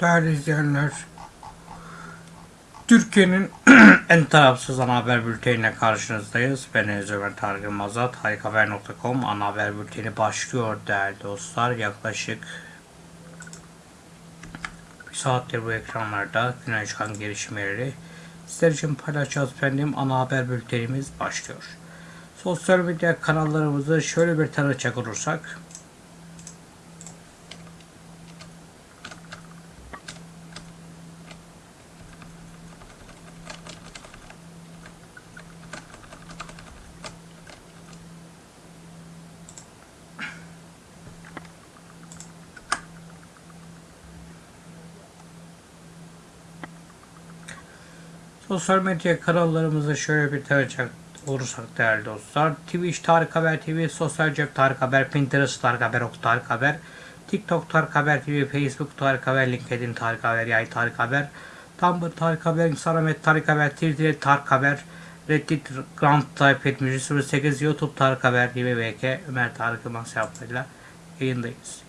Değerli izleyenler, Türkiye'nin en tarafsız ana haber bülteniyle karşınızdayız. Ben Enes Ömer Tarık Yılmaz'a tarikhaber.com ana haber bülteni başlıyor değerli dostlar. Yaklaşık bir saattir bu ekranlarda güne çıkan gelişmeleri sizler için paylaşacağız efendim. Ana haber bültenimiz başlıyor. Sosyal medya kanallarımızı şöyle bir tanıcak olursak Sosyal medya kanallarımızı şöyle bir tanıcak olursak değerli dostlar. Twitch Tarık Haber TV, Sosyal Cep Tarık Haber, Pinterest Tarık Haber, Ok Tarık Haber, TikTok Tarık Haber TV, Facebook Tarık Haber, LinkedIn Tarık Haber, Yay Tarık Haber, Tumblr Tarık Haber, Instagram Tarık Haber, Twitter Tarık Haber, Reddit Grand Type 08 YouTube Tarık Haber TV, VK Ömer Tarık Yılmaz hesaplarıyla yayındayız.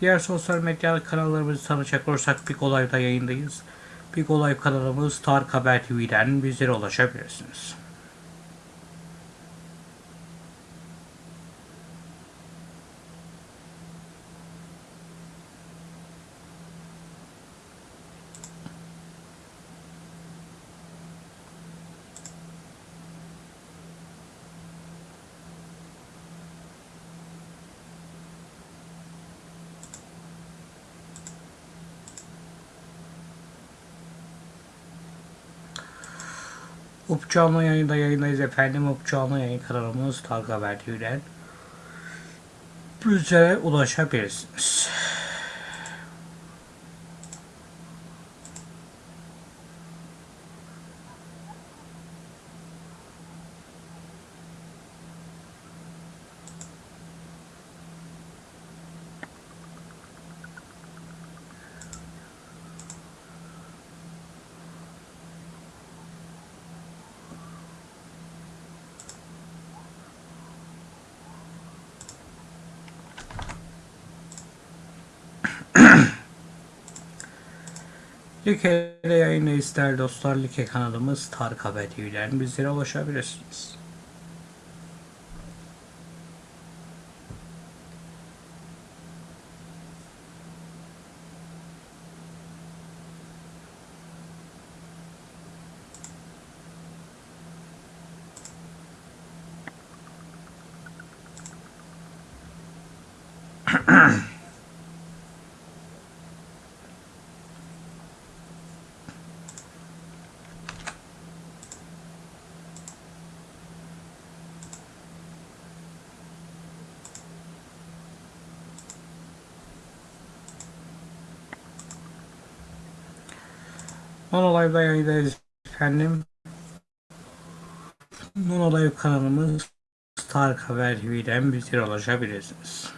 Diğer sosyal medya kanallarımızı tanıcak olursak Big Olay'da yayındayız. Big Olay kanalımız Tarık Haber TV'den bizlere ulaşabilirsiniz. Up Canlı yayında yayındayız efendim. Up Canlı yayın kanalımız Tarık Haber TV'den bizlere ulaşabilirsiniz. Like'de yayındayız değerli dostlar. Like kanalımız Tarık Haber TV'den bizlere ulaşabilirsiniz. Non Live'da yayındayız efendim. Non Live kanalımız Tarık Haber TV'den bizlere ulaşabilirsiniz.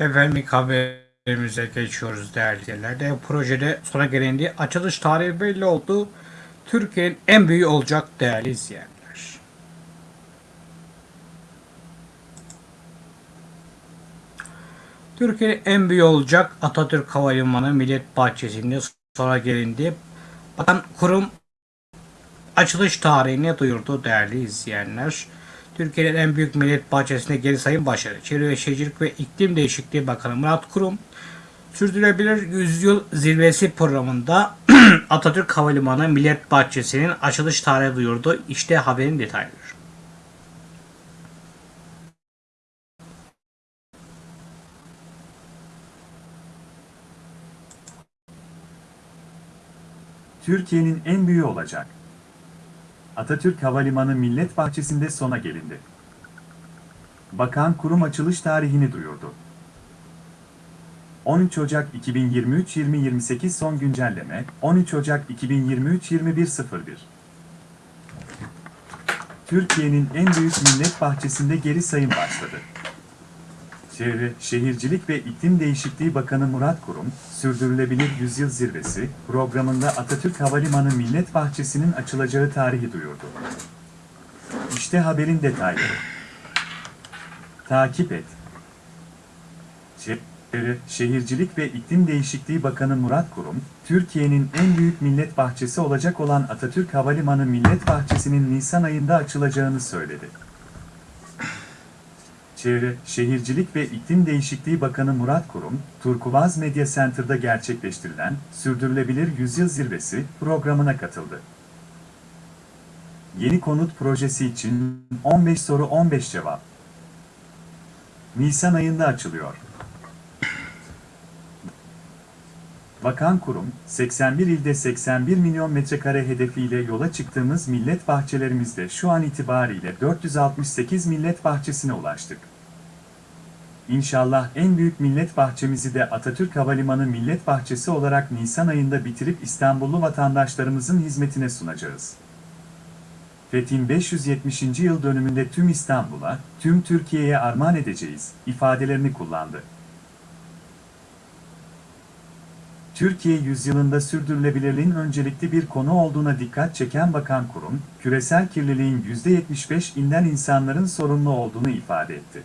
Efendim ilk haberimize geçiyoruz değerli izleyenler. Projede sona gelendi. Açılış tarihi belli oldu. Türkiye'nin en büyüğü olacak değerli izleyenler. Türkiye'nin en büyüğü olacak Atatürk Havalimanı Millet Bahçesi'nde sonra gelindi. Bakan kurum açılış tarihini duyurdu değerli izleyenler. Türkiye'nin en büyük millet bahçesinde geri sayım başarı. Çevre ve Şehircilik ve İklim Değişikliği Bakanı Murat Kurum, Sürdürülebilir Yüzyıl Zirvesi programında Atatürk Havalimanı Millet Bahçesi'nin açılış tarihi duyurdu. İşte haberin detayları. Türkiye'nin en büyüğü olacak. Atatürk Havalimanı Millet Bahçesi'nde sona gelindi. Bakan kurum açılış tarihini duyurdu. 13 Ocak 2023-2028 son güncelleme 13 Ocak 2023-2101 Türkiye'nin en büyük millet bahçesinde geri sayım başladı. Çevre, Şehircilik ve İklim Değişikliği Bakanı Murat Kurum, Sürdürülebilir Yüzyıl Zirvesi programında Atatürk Havalimanı Millet Bahçesi'nin açılacağı tarihi duyurdu. İşte haberin detayları. Takip et. Çevre, Şehircilik ve İklim Değişikliği Bakanı Murat Kurum, Türkiye'nin en büyük millet bahçesi olacak olan Atatürk Havalimanı Millet Bahçesi'nin Nisan ayında açılacağını söyledi. Çevre, Şehircilik ve İklim Değişikliği Bakanı Murat Kurum, Turkuaz Media Center'da gerçekleştirilen Sürdürülebilir Yüzyıl Zirvesi programına katıldı. Yeni konut projesi için 15 soru 15 cevap. Nisan ayında açılıyor. Bakan kurum, 81 ilde 81 milyon metrekare hedefiyle yola çıktığımız millet bahçelerimizde şu an itibariyle 468 millet bahçesine ulaştık. İnşallah en büyük millet bahçemizi de Atatürk Havalimanı Millet Bahçesi olarak Nisan ayında bitirip İstanbullu vatandaşlarımızın hizmetine sunacağız. Fethin 570. yıl dönümünde tüm İstanbul'a, tüm Türkiye'ye armağan edeceğiz ifadelerini kullandı. Türkiye yüzyılında sürdürülebilirliğin öncelikli bir konu olduğuna dikkat çeken Bakan Kurum, küresel kirliliğin %75'inden insanların sorumlu olduğunu ifade etti.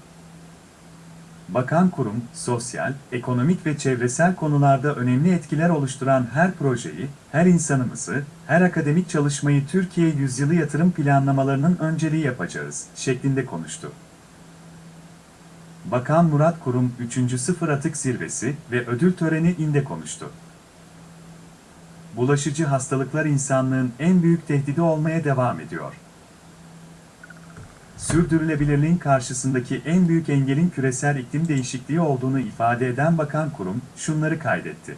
Bakan Kurum, sosyal, ekonomik ve çevresel konularda önemli etkiler oluşturan her projeyi, her insanımızı, her akademik çalışmayı Türkiye yüzyılı yatırım planlamalarının önceliği yapacağız, şeklinde konuştu. Bakan Murat Kurum 3. Sıfır Atık Zirvesi ve ödül töreni inde konuştu. Bulaşıcı hastalıklar insanlığın en büyük tehdidi olmaya devam ediyor. Sürdürülebilirliğin karşısındaki en büyük engelin küresel iklim değişikliği olduğunu ifade eden Bakan Kurum şunları kaydetti.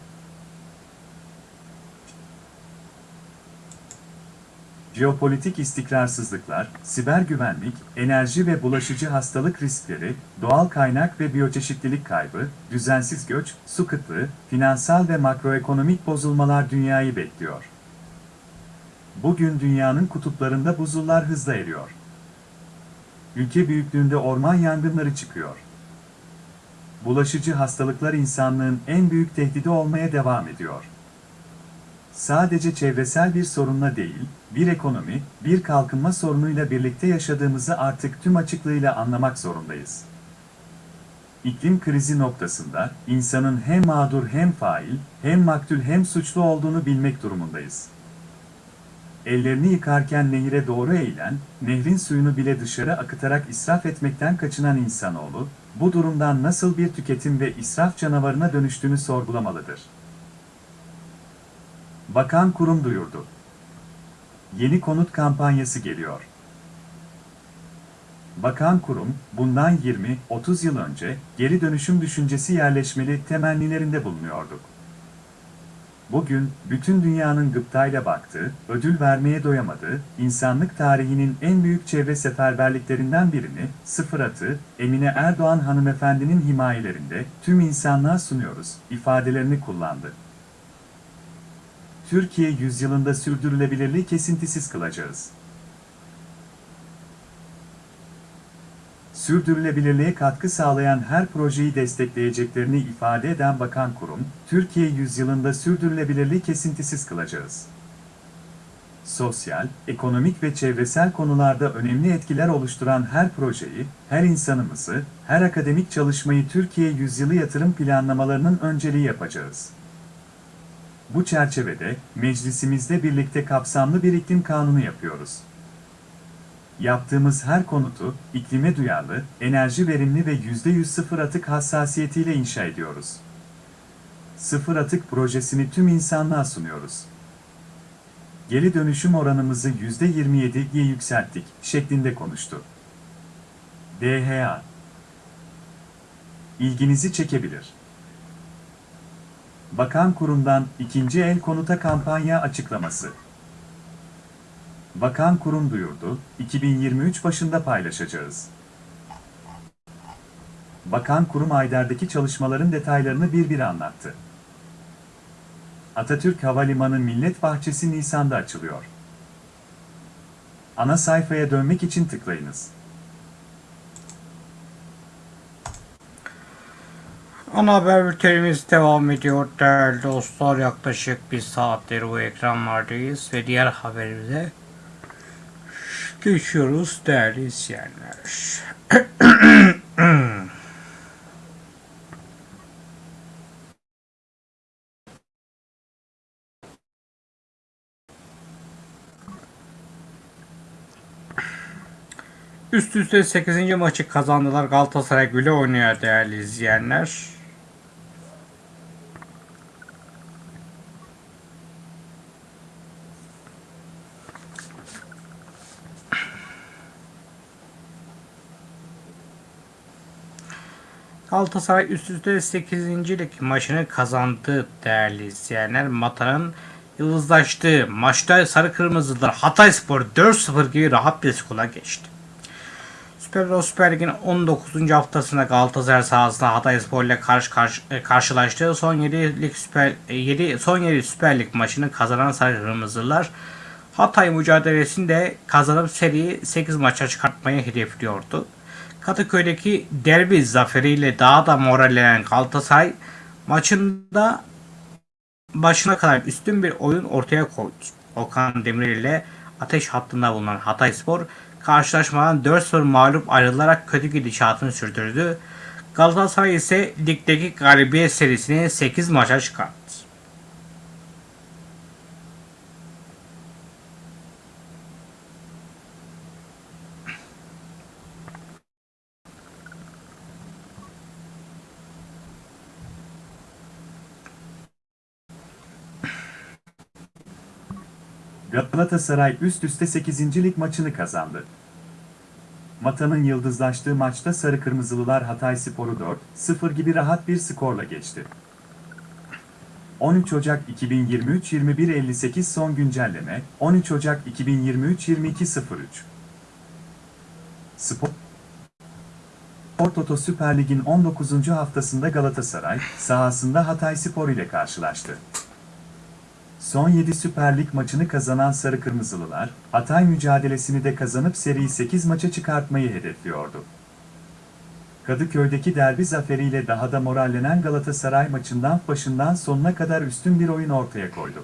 Jeopolitik istikrarsızlıklar, siber güvenlik, enerji ve bulaşıcı hastalık riskleri, doğal kaynak ve biyoçeşitlilik kaybı, düzensiz göç, su kıtlığı, finansal ve makroekonomik bozulmalar dünyayı bekliyor. Bugün dünyanın kutuplarında buzullar hızla eriyor. Ülke büyüklüğünde orman yangınları çıkıyor. Bulaşıcı hastalıklar insanlığın en büyük tehdidi olmaya devam ediyor sadece çevresel bir sorunla değil, bir ekonomi, bir kalkınma sorunuyla birlikte yaşadığımızı artık tüm açıklığıyla anlamak zorundayız. İklim krizi noktasında insanın hem mağdur hem fail, hem maktul hem suçlu olduğunu bilmek durumundayız. Ellerini yıkarken nehire doğru eğilen, nehrin suyunu bile dışarı akıtarak israf etmekten kaçınan insanoğlu, bu durumdan nasıl bir tüketim ve israf canavarına dönüştüğünü sorgulamalıdır. Bakan kurum duyurdu. Yeni konut kampanyası geliyor. Bakan kurum, bundan 20-30 yıl önce geri dönüşüm düşüncesi yerleşmeli temennilerinde bulunuyordu. Bugün, bütün dünyanın gıptayla baktığı, ödül vermeye doyamadığı, insanlık tarihinin en büyük çevre seferberliklerinden birini, Sıfır Atı, Emine Erdoğan hanımefendinin himayelerinde tüm insanlığa sunuyoruz, ifadelerini kullandı. Türkiye yüzyılında sürdürülebilirliği kesintisiz kılacağız. Sürdürülebilirliğe katkı sağlayan her projeyi destekleyeceklerini ifade eden Bakan Kurum, Türkiye yüzyılında sürdürülebilirliği kesintisiz kılacağız. Sosyal, ekonomik ve çevresel konularda önemli etkiler oluşturan her projeyi, her insanımızı, her akademik çalışmayı Türkiye yüzyılı yatırım planlamalarının önceliği yapacağız. Bu çerçevede meclisimizde birlikte kapsamlı bir iklim kanunu yapıyoruz. Yaptığımız her konutu iklime duyarlı, enerji verimli ve %100 sıfır atık hassasiyetiyle inşa ediyoruz. Sıfır atık projesini tüm insanlığa sunuyoruz. Geri dönüşüm oranımızı %27'ye yükselttik şeklinde konuştu. DHA İlginizi çekebilir. Bakan Kurum'dan ikinci el konuta kampanya açıklaması. Bakan Kurum duyurdu, 2023 başında paylaşacağız. Bakan Kurum Ayder'deki çalışmaların detaylarını bir bir anlattı. Atatürk Havalimanı Millet Bahçesi Nisan'da açılıyor. Ana sayfaya dönmek için tıklayınız. Ana haber bültenimiz devam ediyor değerli dostlar. Yaklaşık bir saattir bu ekranlardayız ve diğer haberimize geçiyoruz değerli izleyenler. Üst üste 8. maçı kazandılar. Galatasaray güle oynuyor değerli izleyenler. Galatasaray üst üste 8. lig maçını kazandı değerli izleyenler. Mata'nın yıldızlaştığı maçta Sarı Kırmızılar Hatayspor 4-0 gibi rahat bir skorla geçti. Süper Süper Lig'in 19. haftasında Galatasaray sahasında Hatayspor ile karşı karşı e, karşılaştığı son 7 lig Süper 7 son 7 Süper Lig maçını kazanan Sarı Kırmızılar Hatay mücadelesinde kazanıp seriyi 8 maça çıkartmayı hedefliyordu. Kadıköy'deki derbi zaferiyle daha da morallenen Galatasaray maçında başına kadar üstün bir oyun ortaya koydu. Okan Demirel ile ateş hattında bulunan Hatayspor karşılaşmadan 4-0 mağlup ayrılarak kötü gidişatını sürdürdü. Galatasaray ise ligdeki galibiyet serisini 8 maça çıkarttı. Galatasaray üst üste 8. lig maçını kazandı. Mata'nın yıldızlaştığı maçta Sarı Kırmızılılar Hatayspor'u 4-0 gibi rahat bir skorla geçti. 13 Ocak 2023-21.58 son güncelleme 13 Ocak 2023-22.03 Spor Spor Toto Süper Lig'in 19. haftasında Galatasaray sahasında Hatayspor ile karşılaştı. Son 7 Süper Lig maçını kazanan Sarı Kırmızılılar, Hatay mücadelesini de kazanıp seriyi 8 maça çıkartmayı hedefliyordu. Kadıköy'deki derbi zaferiyle daha da morallenen Galatasaray maçından başından sonuna kadar üstün bir oyun ortaya koydu.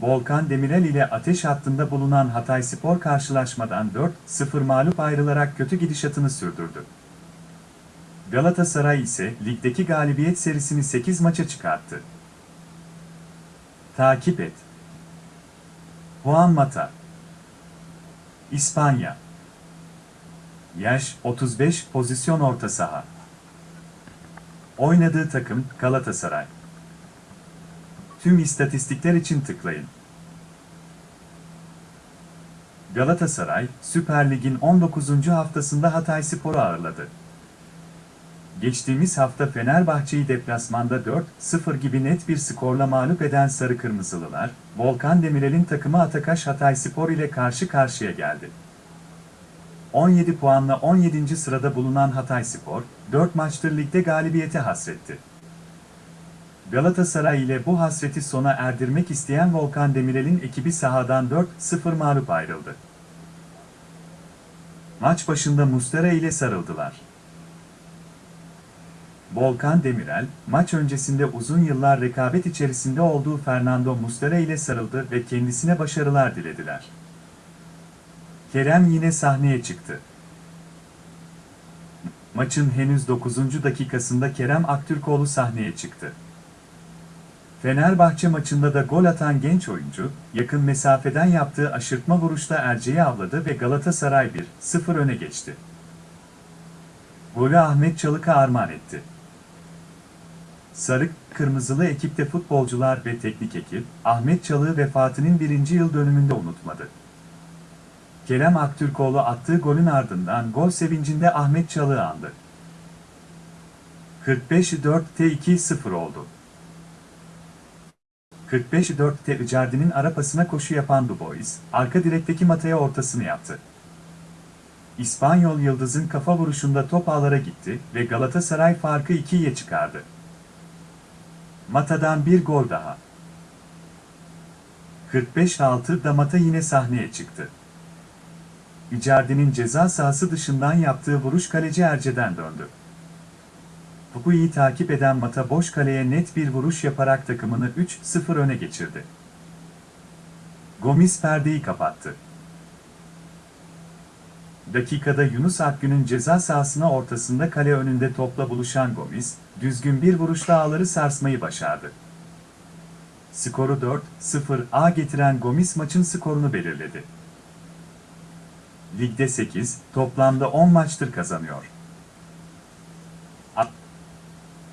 Volkan Demirel ile ateş hattında bulunan Hatayspor karşılaşmadan 4-0 mağlup ayrılarak kötü gidişatını sürdürdü. Galatasaray ise ligdeki galibiyet serisini 8 maça çıkarttı. Takip et. Juan Mata. İspanya. Yaş 35, pozisyon orta saha. Oynadığı takım Galatasaray. Tüm istatistikler için tıklayın. Galatasaray, Süper Lig'in 19. haftasında Hatayspor'u ağırladı. Geçtiğimiz hafta Fenerbahçe'yi deplasmanda 4-0 gibi net bir skorla mağlup eden Sarı Kırmızılılar, Volkan Demirel'in takımı Atakaş Hatayspor ile karşı karşıya geldi. 17 puanla 17. sırada bulunan Hatayspor, 4 maçtır ligde galibiyete hasretti. Galatasaray ile bu hasreti sona erdirmek isteyen Volkan Demirel'in ekibi sahadan 4-0 mağlup ayrıldı. Maç başında Mustera ile sarıldılar. Volkan Demirel, maç öncesinde uzun yıllar rekabet içerisinde olduğu Fernando Muslera ile sarıldı ve kendisine başarılar dilediler. Kerem yine sahneye çıktı. Maçın henüz 9. dakikasında Kerem Aktürkoğlu sahneye çıktı. Fenerbahçe maçında da gol atan genç oyuncu, yakın mesafeden yaptığı aşırtma vuruşta Erce'yi avladı ve Galatasaray 1-0 öne geçti. Golü Ahmet Çalık'a armağan etti. Sarı, kırmızılı ekipte futbolcular ve teknik ekip, Ahmet Çalık'ı vefatının birinci yıl dönümünde unutmadı. Kerem Aktürkoğlu attığı golün ardından gol sevincinde Ahmet Çalık'ı andı. 45-4'te 2-0 oldu. 45-4'te Icardi'nin arapasına koşu yapan Dubois, arka direkteki Mata'ya ortasını yaptı. İspanyol Yıldız'ın kafa vuruşunda top ağlara gitti ve Galatasaray farkı 2'ye çıkardı. Mata'dan bir gol daha. 45-6 da Mata yine sahneye çıktı. Icardi'nin ceza sahası dışından yaptığı vuruş kaleci Erce'den döndü. Topu iyi takip eden Mata boş kaleye net bir vuruş yaparak takımını 3-0 öne geçirdi. Gomis perdeyi kapattı. Dakikada Yunus Akgün'ün ceza sahasına ortasında kale önünde topla buluşan Gomis, düzgün bir vuruşla ağları sarsmayı başardı. Skoru 4-0 getiren Gomis maçın skorunu belirledi. Ligde 8, toplamda 10 maçtır kazanıyor.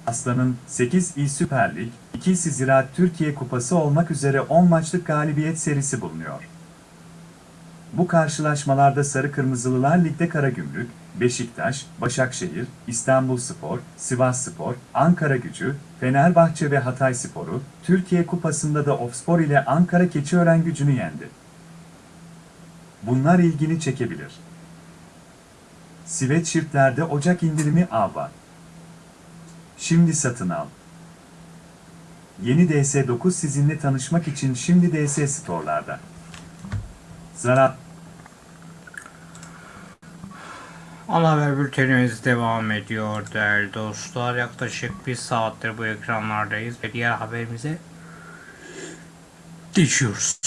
Aslan'ın 8 İl Süper Lig, 2 Ziraat Türkiye Kupası olmak üzere 10 maçlık galibiyet serisi bulunuyor. Bu karşılaşmalarda Sarı Kırmızılılar Lig'de Karagümrük, Beşiktaş, Başakşehir, İstanbulspor, Sivasspor, Ankara Gücü, Fenerbahçe ve Hatayspor'u, Türkiye Kupası'nda da Ofspor ile Ankara Keçiören Gücü'nü yendi. Bunlar ilgini çekebilir. Sweatshirtlerde Ocak indirimi av. Şimdi satın al. Yeni DS9 sizinle tanışmak için şimdi DS Store'larda. Zarar Ana haber bültenimiz devam ediyor değerli dostlar. Yaklaşık bir saattir bu ekranlardayız ve diğer haberimize geçiyoruz.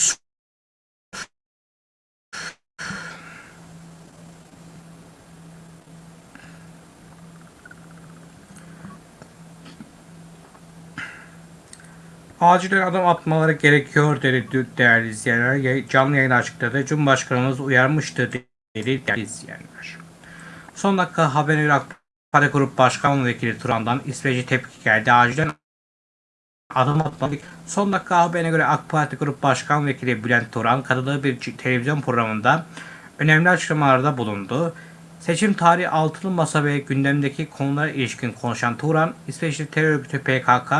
Acilen adım atmaları gerekiyor dedi değerli izleyenler. Canlı yayın açıkladı. Cumhurbaşkanımız uyarmıştı dedi değerli izleyenler. Son dakika haberine göre AK Parti Grup Başkan Vekili Turan'dan İsveç'e tepki geldi. Acilen adım atmadık. Son dakika haberine göre AK Parti Grup Başkan Vekili Bülent Turan katıldığı bir televizyon programında önemli açıklamalarda bulundu. Seçim tarihi altılı masa ve gündemdeki konulara ilişkin konuşan Turan, İsveçli terör örgütü PKK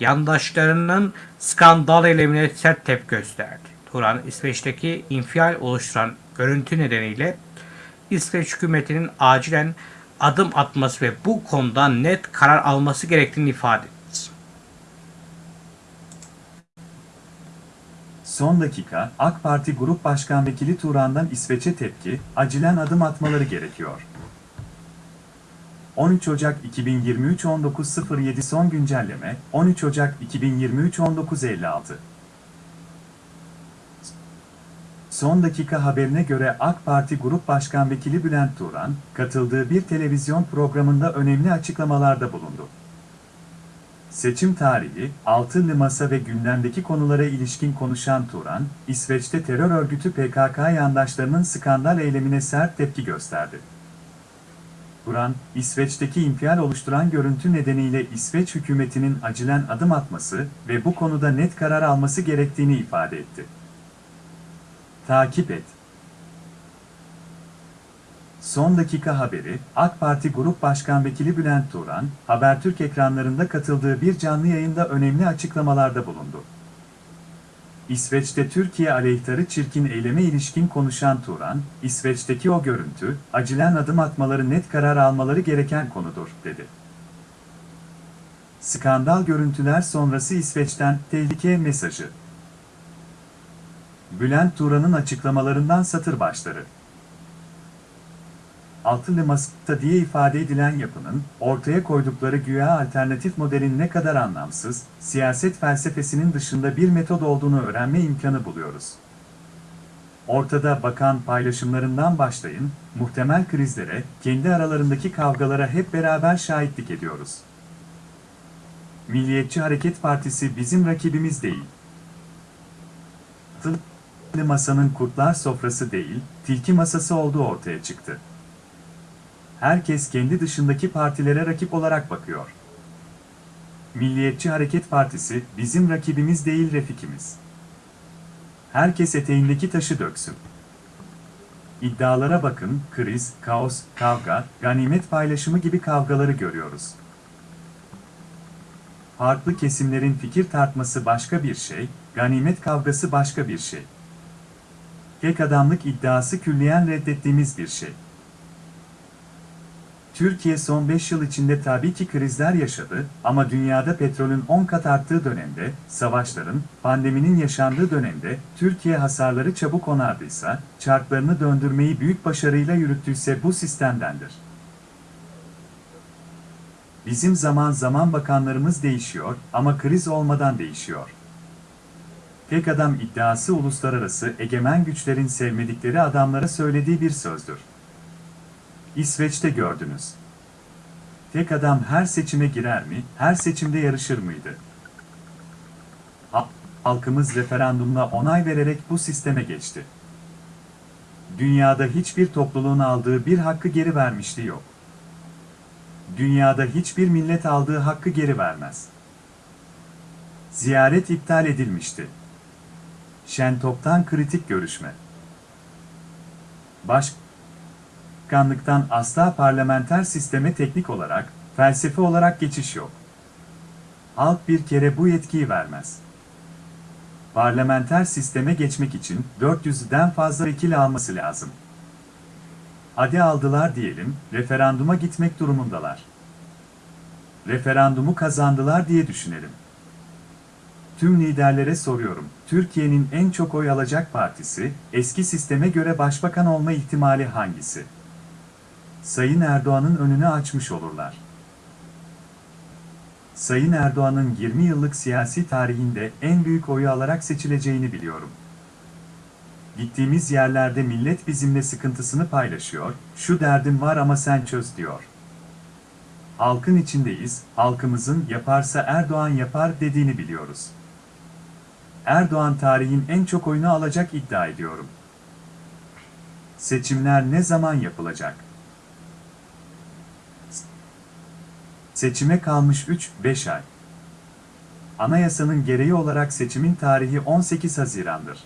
yandaşlarının skandal eylemine sert tepki gösterdi. Turan, İsveç'teki infial oluşturan görüntü nedeniyle İsveç hükümetinin acilen adım atması ve bu konuda net karar alması gerektiğini ifade etti. Son dakika, AK Parti Grup Başkan Vekili Turan'dan İsveç'e tepki, acilen adım atmaları gerekiyor. 13 Ocak 2023 19.07 son güncelleme, 13 Ocak 2023 19.56 Son dakika haberine göre AK Parti Grup Başkan Vekili Bülent Turan, katıldığı bir televizyon programında önemli açıklamalarda bulundu. Seçim tarihi, altılı masa ve gündemdeki konulara ilişkin konuşan Turan, İsveç'te terör örgütü PKK yandaşlarının skandal eylemine sert tepki gösterdi. Turan, İsveç'teki infial oluşturan görüntü nedeniyle İsveç hükümetinin acilen adım atması ve bu konuda net karar alması gerektiğini ifade etti. Takip et. Son dakika haberi, AK Parti Grup Başkan Vekili Bülent Turan, Habertürk ekranlarında katıldığı bir canlı yayında önemli açıklamalarda bulundu. İsveç'te Türkiye aleyhtarı çirkin eyleme ilişkin konuşan Turan, İsveç'teki o görüntü, acilen adım atmaları net karar almaları gereken konudur, dedi. Skandal görüntüler sonrası İsveç'ten tehlike mesajı. Bülent Turan'ın açıklamalarından satır başları. Altılı Masa'da diye ifade edilen yapının, ortaya koydukları güya alternatif modelin ne kadar anlamsız, siyaset felsefesinin dışında bir metod olduğunu öğrenme imkanı buluyoruz. Ortada bakan paylaşımlarından başlayın, muhtemel krizlere, kendi aralarındaki kavgalara hep beraber şahitlik ediyoruz. Milliyetçi Hareket Partisi bizim rakibimiz değil. Masa'nın kurtlar sofrası değil, tilki masası olduğu ortaya çıktı herkes kendi dışındaki partilere rakip olarak bakıyor. Milliyetçi Hareket Partisi bizim rakibimiz değil refikimiz. Herkes eteğindeki taşı döksün. İddialara bakın, kriz, kaos, kavga, ganimet paylaşımı gibi kavgaları görüyoruz. Farklı kesimlerin fikir tartması başka bir şey, ganimet kavgası başka bir şey. Tek adamlık iddiası külliyen reddettiğimiz bir şey. Türkiye son 5 yıl içinde tabii ki krizler yaşadı ama dünyada petrolün 10 kat arttığı dönemde, savaşların, pandeminin yaşandığı dönemde Türkiye hasarları çabuk onardıysa, çarklarını döndürmeyi büyük başarıyla yürüttüyse bu sistemdendir. Bizim zaman zaman bakanlarımız değişiyor ama kriz olmadan değişiyor. Tek adam iddiası uluslararası egemen güçlerin sevmedikleri adamlara söylediği bir sözdür. İsveç'te gördünüz. Tek adam her seçime girer mi, her seçimde yarışır mıydı? Ha- Halkımız referandumla onay vererek bu sisteme geçti. Dünyada hiçbir topluluğun aldığı bir hakkı geri vermişliği yok. Dünyada hiçbir millet aldığı hakkı geri vermez. Ziyaret iptal edilmişti. Şentop'tan kritik görüşme. Başkanlıktan asla parlamenter sisteme teknik olarak, felsefe olarak geçiş yok. Halk bir kere bu yetkiyi vermez. Parlamenter sisteme geçmek için 400'den fazla vekil alması lazım. Hadi aldılar diyelim, referanduma gitmek durumundalar. Referandumu kazandılar diye düşünelim. Tüm liderlere soruyorum, Türkiye'nin en çok oy alacak partisi, eski sisteme göre başbakan olma ihtimali hangisi? Sayın Erdoğan'ın önünü açmış olurlar. Sayın Erdoğan'ın 20 yıllık siyasi tarihinde en büyük oyu alarak seçileceğini biliyorum. Gittiğimiz yerlerde millet bizimle sıkıntısını paylaşıyor, şu derdim var ama sen çöz diyor. Halkın içindeyiz, halkımızın yaparsa Erdoğan yapar dediğini biliyoruz. Erdoğan tarihin en çok oyunu alacak iddia ediyorum. Seçimler ne zaman yapılacak? Seçime kalmış 3-5 ay. Anayasanın gereği olarak seçimin tarihi 18 Haziran'dır.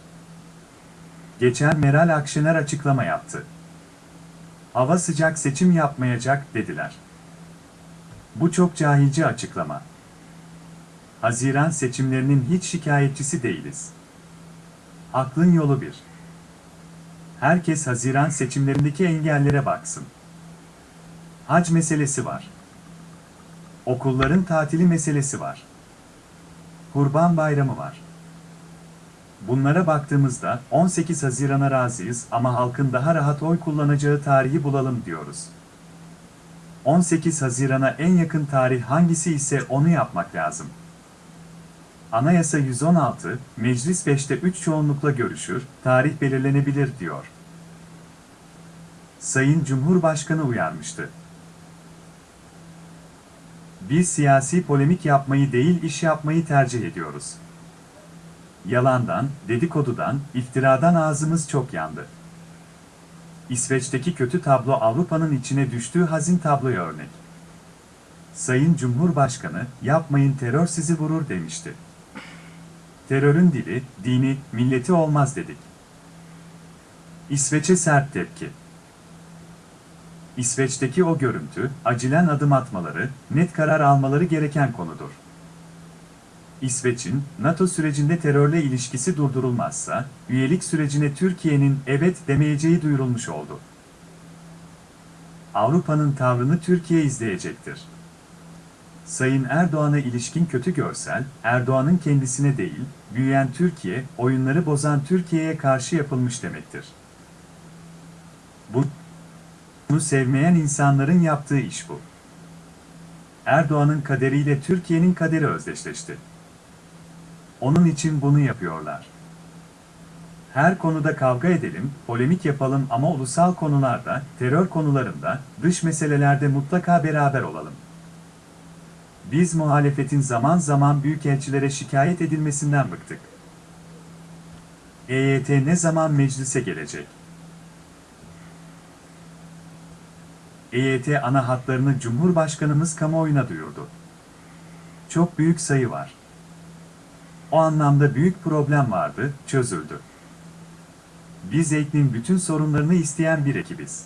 Geçen Meral Akşener açıklama yaptı. Hava sıcak seçim yapmayacak dediler. Bu çok cahilce açıklama. Haziran seçimlerinin hiç şikayetçisi değiliz. Aklın yolu bir. Herkes Haziran seçimlerindeki engellere baksın. Hac meselesi var. Okulların tatili meselesi var. Kurban Bayramı var. Bunlara baktığımızda 18 Haziran'a razıyız ama halkın daha rahat oy kullanacağı tarihi bulalım diyoruz. 18 Haziran'a en yakın tarih hangisi ise onu yapmak lazım. Anayasa 116, Meclis 5'te 3 çoğunlukla görüşür, tarih belirlenebilir diyor. Sayın Cumhurbaşkanı uyarmıştı. Biz siyasi polemik yapmayı değil iş yapmayı tercih ediyoruz. Yalandan, dedikodudan, iftiradan ağzımız çok yandı. İsveç'teki kötü tablo Avrupa'nın içine düştüğü hazin tabloya örnek. Sayın Cumhurbaşkanı, yapmayın terör sizi vurur demişti. Terörün dili, dini, milleti olmaz dedik. İsveç'e sert tepki. İsveç'teki o görüntü, acilen adım atmaları, net karar almaları gereken konudur. İsveç'in, NATO sürecinde terörle ilişkisi durdurulmazsa, üyelik sürecine Türkiye'nin evet demeyeceği duyurulmuş oldu. Avrupa'nın tavrını Türkiye izleyecektir. Sayın Erdoğan'a ilişkin kötü görsel, Erdoğan'ın kendisine değil, büyüyen Türkiye, oyunları bozan Türkiye'ye karşı yapılmış demektir. Bu, bunu sevmeyen insanların yaptığı iş bu. Erdoğan'ın kaderiyle Türkiye'nin kaderi özdeşleşti. Onun için bunu yapıyorlar. Her konuda kavga edelim, polemik yapalım ama ulusal konularda, terör konularında, dış meselelerde mutlaka beraber olalım. Biz muhalefetin zaman zaman büyükelçilere şikayet edilmesinden bıktık. EYT ne zaman meclise gelecek? EYT ana hatlarını Cumhurbaşkanımız kamuoyuna duyurdu. Çok büyük sayı var. O anlamda büyük problem vardı, çözüldü. Biz EYT'nin bütün sorunlarını isteyen bir ekibiz.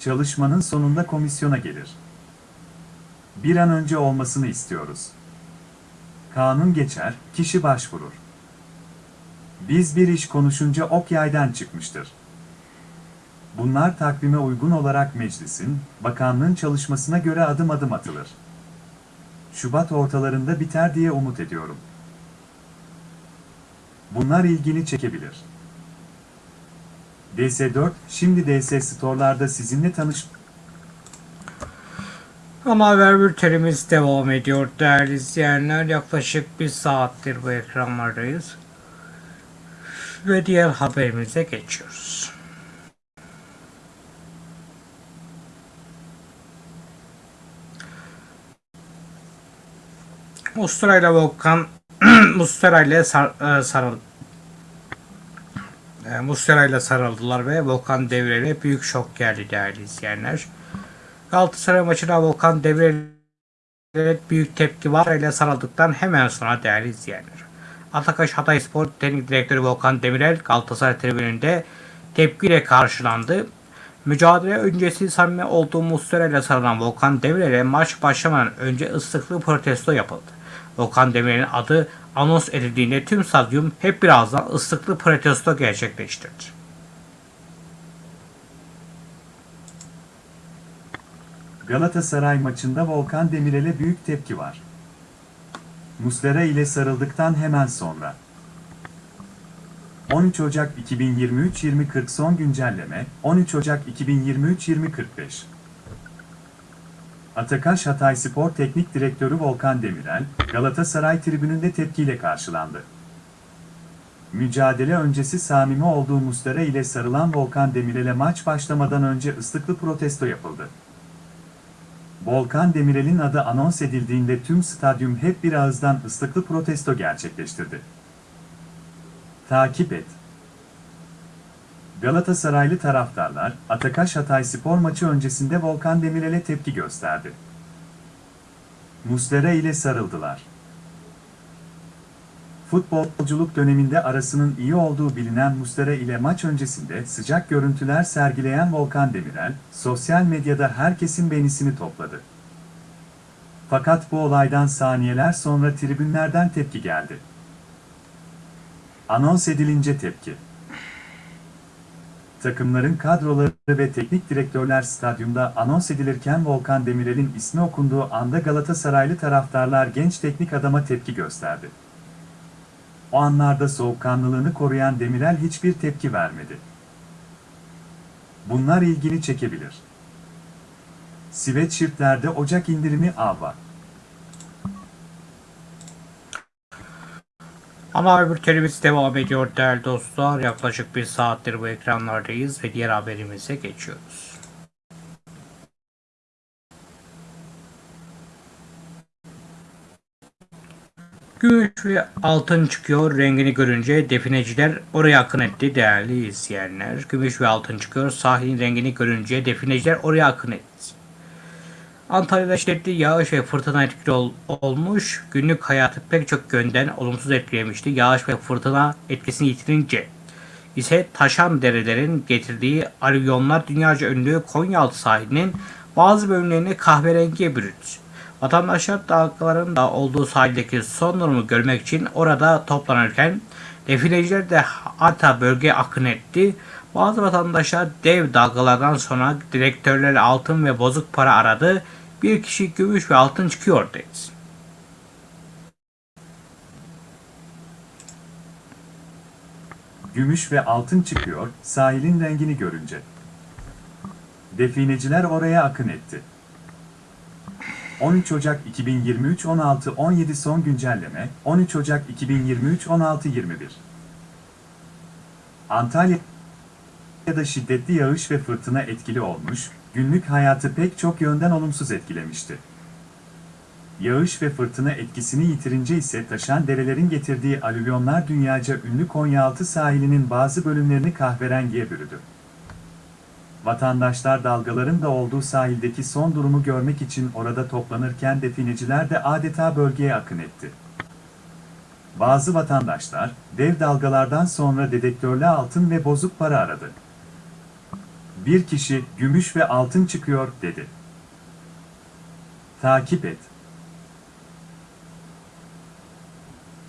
Çalışmanın sonunda komisyona gelir. Bir an önce olmasını istiyoruz. Kanun geçer, kişi başvurur. Biz bir iş konuşunca ok yaydan çıkmıştır. Bunlar takvime uygun olarak meclisin, bakanlığın çalışmasına göre adım adım atılır. Şubat ortalarında biter diye umut ediyorum. Bunlar ilgini çekebilir. DS4, şimdi DS Store'larda sizinle tanış... Ama haber bültenimiz devam ediyor değerli izleyenler. Yaklaşık bir saattir bu ekranlardayız. Ve diğer haberimize geçiyoruz. Mustara ile Volkan Mustara ile sar, e, sarıl e, Mustara ile sarıldılar ve Volkan Devrel'e büyük şok geldi değerli izleyenler. Galatasaray maçına Volkan Demirel'e büyük tepki var ile sarıldıktan hemen sonra değerli izleyenler. Atakaş Hatay Spor Teknik Direktörü Volkan Demirel Galatasaray tribününde tepkiyle karşılandı. Mücadele öncesi samimi olduğu Muslera ile sarılan Volkan Demirel'e maç başlamadan önce ıslıklı protesto yapıldı. Volkan Demirel'in adı anons edildiğinde tüm stadyum hep birazdan ıslıklı protesto gerçekleştirdi. Galatasaray maçında Volkan Demirel'e büyük tepki var. Muslera ile sarıldıktan hemen sonra. 13 Ocak 2023-2040 son güncelleme, 13 Ocak 2023-2045 Atakaş Hatay Spor Teknik Direktörü Volkan Demirel, Galatasaray tribününde tepkiyle karşılandı. Mücadele öncesi samimi olduğu Muslera ile sarılan Volkan Demirel'e maç başlamadan önce ıslıklı protesto yapıldı. Volkan Demirel'in adı anons edildiğinde tüm stadyum hep bir ağızdan ıslıklı protesto gerçekleştirdi. Takip et. Galatasaraylı taraftarlar, Atakaş Hatay spor maçı öncesinde Volkan Demirel'e tepki gösterdi. Muslera ile sarıldılar. Futbolculuk döneminde arasının iyi olduğu bilinen Muslera ile maç öncesinde sıcak görüntüler sergileyen Volkan Demirel, sosyal medyada herkesin beğenisini topladı. Fakat bu olaydan saniyeler sonra tribünlerden tepki geldi. Anons edilince tepki. Takımların kadroları ve teknik direktörler stadyumda anons edilirken Volkan Demirel'in ismi okunduğu anda Galatasaraylı taraftarlar genç teknik adama tepki gösterdi. O anlarda soğukkanlılığını koruyan Demirel hiçbir tepki vermedi. Bunlar ilgini çekebilir. Sweatshirtlerde Ocak indirimi ava. Ama haber bültenimiz devam ediyor değerli dostlar. Yaklaşık bir saattir bu ekranlardayız ve diğer haberimize geçiyoruz. Gümüş ve altın çıkıyor rengini görünce defineciler oraya akın etti değerli izleyenler. Gümüş ve altın çıkıyor sahilin rengini görünce defineciler oraya akın etti. Antalya'da şiddetli yağış ve fırtına etkili ol- olmuş. Günlük hayatı pek çok yönden olumsuz etkilemişti. Yağış ve fırtına etkisini yitirince ise taşan derelerin getirdiği alüvyonlar dünyaca ünlü Konyaaltı sahilinin bazı bölümlerini kahverengiye bürüdü. Vatandaşlar dalgaların da olduğu sahildeki son durumu görmek için orada toplanırken defineciler de hatta bölgeye akın etti. Bazı vatandaşlar dev dalgalardan sonra direktörler altın ve bozuk para aradı. Bir kişi gümüş ve altın çıkıyor dedi. Gümüş ve altın çıkıyor sahilin rengini görünce. Defineciler oraya akın etti. 13 Ocak 2023 16 17 son güncelleme 13 Ocak 2023 16 21 Antalya'da şiddetli yağış ve fırtına etkili olmuş, günlük hayatı pek çok yönden olumsuz etkilemişti. Yağış ve fırtına etkisini yitirince ise taşan derelerin getirdiği alüvyonlar dünyaca ünlü Konyaaltı sahilinin bazı bölümlerini kahverengiye bürüdü. Vatandaşlar dalgaların da olduğu sahildeki son durumu görmek için orada toplanırken defineciler de adeta bölgeye akın etti. Bazı vatandaşlar, dev dalgalardan sonra dedektörlü altın ve bozuk para aradı. Bir kişi, gümüş ve altın çıkıyor, dedi. Takip et.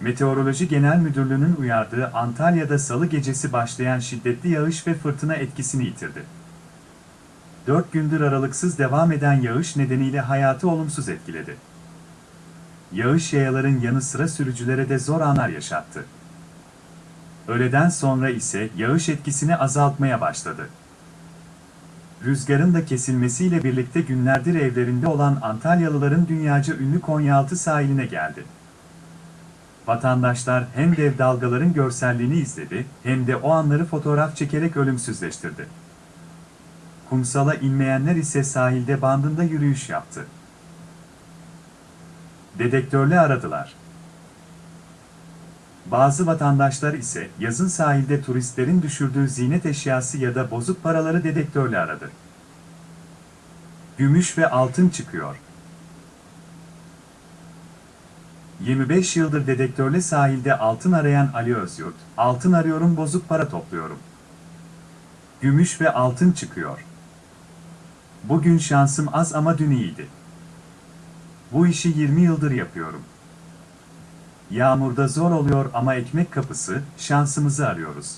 Meteoroloji Genel Müdürlüğü'nün uyardığı Antalya'da salı gecesi başlayan şiddetli yağış ve fırtına etkisini yitirdi. 4 gündür aralıksız devam eden yağış nedeniyle hayatı olumsuz etkiledi. Yağış yayaların yanı sıra sürücülere de zor anlar yaşattı. Öğleden sonra ise yağış etkisini azaltmaya başladı. Rüzgarın da kesilmesiyle birlikte günlerdir evlerinde olan Antalyalıların dünyaca ünlü Konyaaltı sahiline geldi. Vatandaşlar hem dev dalgaların görselliğini izledi hem de o anları fotoğraf çekerek ölümsüzleştirdi. Kumsala inmeyenler ise sahilde bandında yürüyüş yaptı. Dedektörle aradılar. Bazı vatandaşlar ise yazın sahilde turistlerin düşürdüğü ziynet eşyası ya da bozuk paraları dedektörle aradı. Gümüş ve altın çıkıyor. 25 yıldır dedektörle sahilde altın arayan Ali Özyurt, altın arıyorum bozuk para topluyorum. Gümüş ve altın çıkıyor. Bugün şansım az ama dün iyiydi. Bu işi 20 yıldır yapıyorum. Yağmurda zor oluyor ama ekmek kapısı, şansımızı arıyoruz.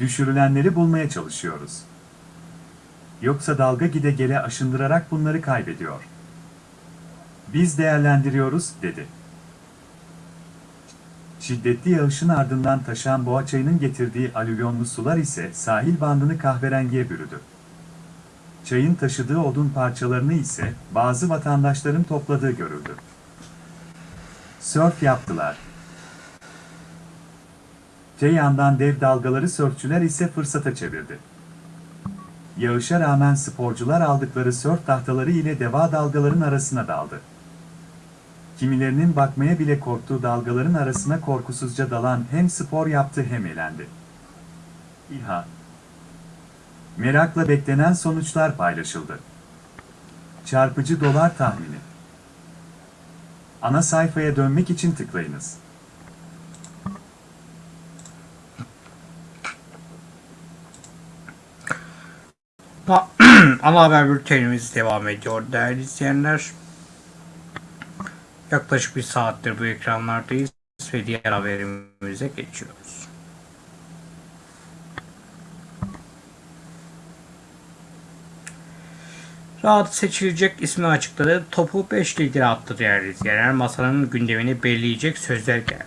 Düşürülenleri bulmaya çalışıyoruz. Yoksa dalga gide gele aşındırarak bunları kaybediyor. Biz değerlendiriyoruz, dedi. Şiddetli yağışın ardından taşan Boğaçayı'nın getirdiği alüvyonlu sular ise sahil bandını kahverengiye bürüdü. Çayın taşıdığı odun parçalarını ise bazı vatandaşların topladığı görüldü. Sörf yaptılar. Te yandan dev dalgaları sörfçüler ise fırsata çevirdi. Yağışa rağmen sporcular aldıkları sörf tahtaları ile deva dalgaların arasına daldı. Kimilerinin bakmaya bile korktuğu dalgaların arasına korkusuzca dalan hem spor yaptı hem eğlendi. İHA Merakla beklenen sonuçlar paylaşıldı. Çarpıcı dolar tahmini. Ana sayfaya dönmek için tıklayınız. Ana haber bültenimiz devam ediyor değerli izleyenler. Yaklaşık bir saattir bu ekranlardayız ve diğer haberimize geçiyoruz. Rahat seçilecek ismi açıkladı. Topu 5 lider attı değerli izleyenler. Masanın gündemini belirleyecek sözler geldi.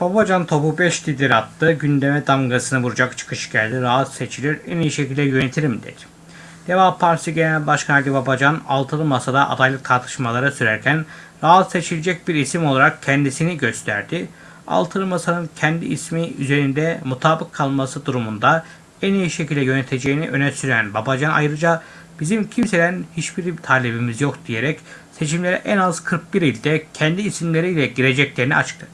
Babacan topu 5 lider attı. Gündeme damgasını vuracak çıkış geldi. Rahat seçilir, en iyi şekilde yönetirim dedi. Deva Partisi Genel Başkanı Ali Babacan altılı masada adaylık tartışmaları sürerken rahat seçilecek bir isim olarak kendisini gösterdi. Altılı masanın kendi ismi üzerinde mutabık kalması durumunda en iyi şekilde yöneteceğini öne süren Babacan ayrıca bizim kimseden hiçbir talebimiz yok diyerek seçimlere en az 41 ilde kendi isimleriyle gireceklerini açıkladı.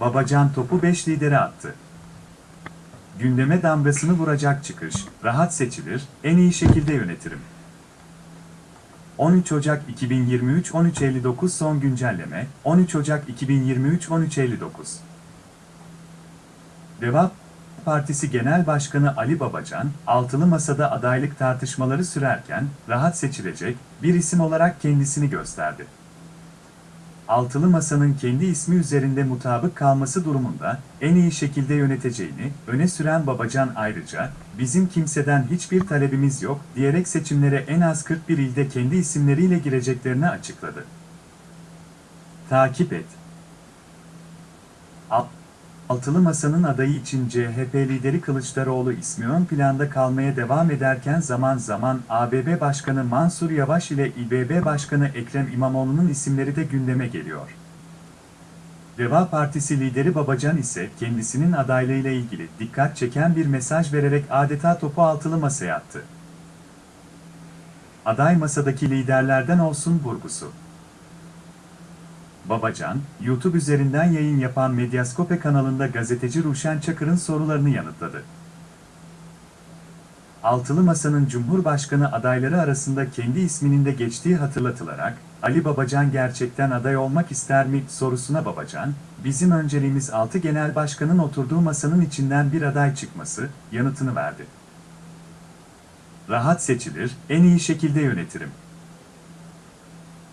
Babacan topu 5 lidere attı. Gündeme damgasını vuracak çıkış, rahat seçilir, en iyi şekilde yönetirim. 13 Ocak 2023 13.59 son güncelleme, 13 Ocak 2023 13.59 Deva Partisi Genel Başkanı Ali Babacan, altılı masada adaylık tartışmaları sürerken, rahat seçilecek bir isim olarak kendisini gösterdi. Altılı Masa'nın kendi ismi üzerinde mutabık kalması durumunda en iyi şekilde yöneteceğini öne süren Babacan ayrıca bizim kimseden hiçbir talebimiz yok diyerek seçimlere en az 41 ilde kendi isimleriyle gireceklerini açıkladı. Takip et. Alt Altılı Masa'nın adayı için CHP lideri Kılıçdaroğlu ismi ön planda kalmaya devam ederken zaman zaman ABB Başkanı Mansur Yavaş ile İBB Başkanı Ekrem İmamoğlu'nun isimleri de gündeme geliyor. Deva Partisi lideri Babacan ise kendisinin adaylığıyla ilgili dikkat çeken bir mesaj vererek adeta topu altılı masaya attı. Aday masadaki liderlerden olsun vurgusu. Babacan, YouTube üzerinden yayın yapan Medyaskope kanalında gazeteci Ruşen Çakır'ın sorularını yanıtladı. Altılı Masa'nın Cumhurbaşkanı adayları arasında kendi isminin de geçtiği hatırlatılarak, Ali Babacan gerçekten aday olmak ister mi sorusuna Babacan, bizim önceliğimiz 6 genel başkanın oturduğu masanın içinden bir aday çıkması, yanıtını verdi. Rahat seçilir, en iyi şekilde yönetirim.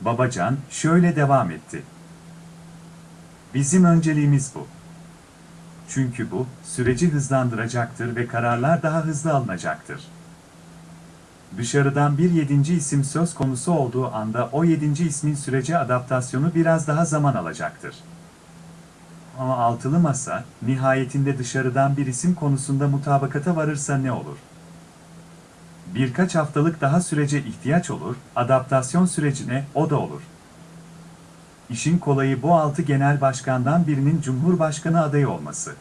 Babacan şöyle devam etti. Bizim önceliğimiz bu. Çünkü bu, süreci hızlandıracaktır ve kararlar daha hızlı alınacaktır. Dışarıdan bir yedinci isim söz konusu olduğu anda o yedinci ismin sürece adaptasyonu biraz daha zaman alacaktır. Ama altılı masa, nihayetinde dışarıdan bir isim konusunda mutabakata varırsa ne olur? Birkaç haftalık daha sürece ihtiyaç olur, adaptasyon sürecine o da olur. İşin kolayı bu altı genel başkandan birinin Cumhurbaşkanı adayı olması.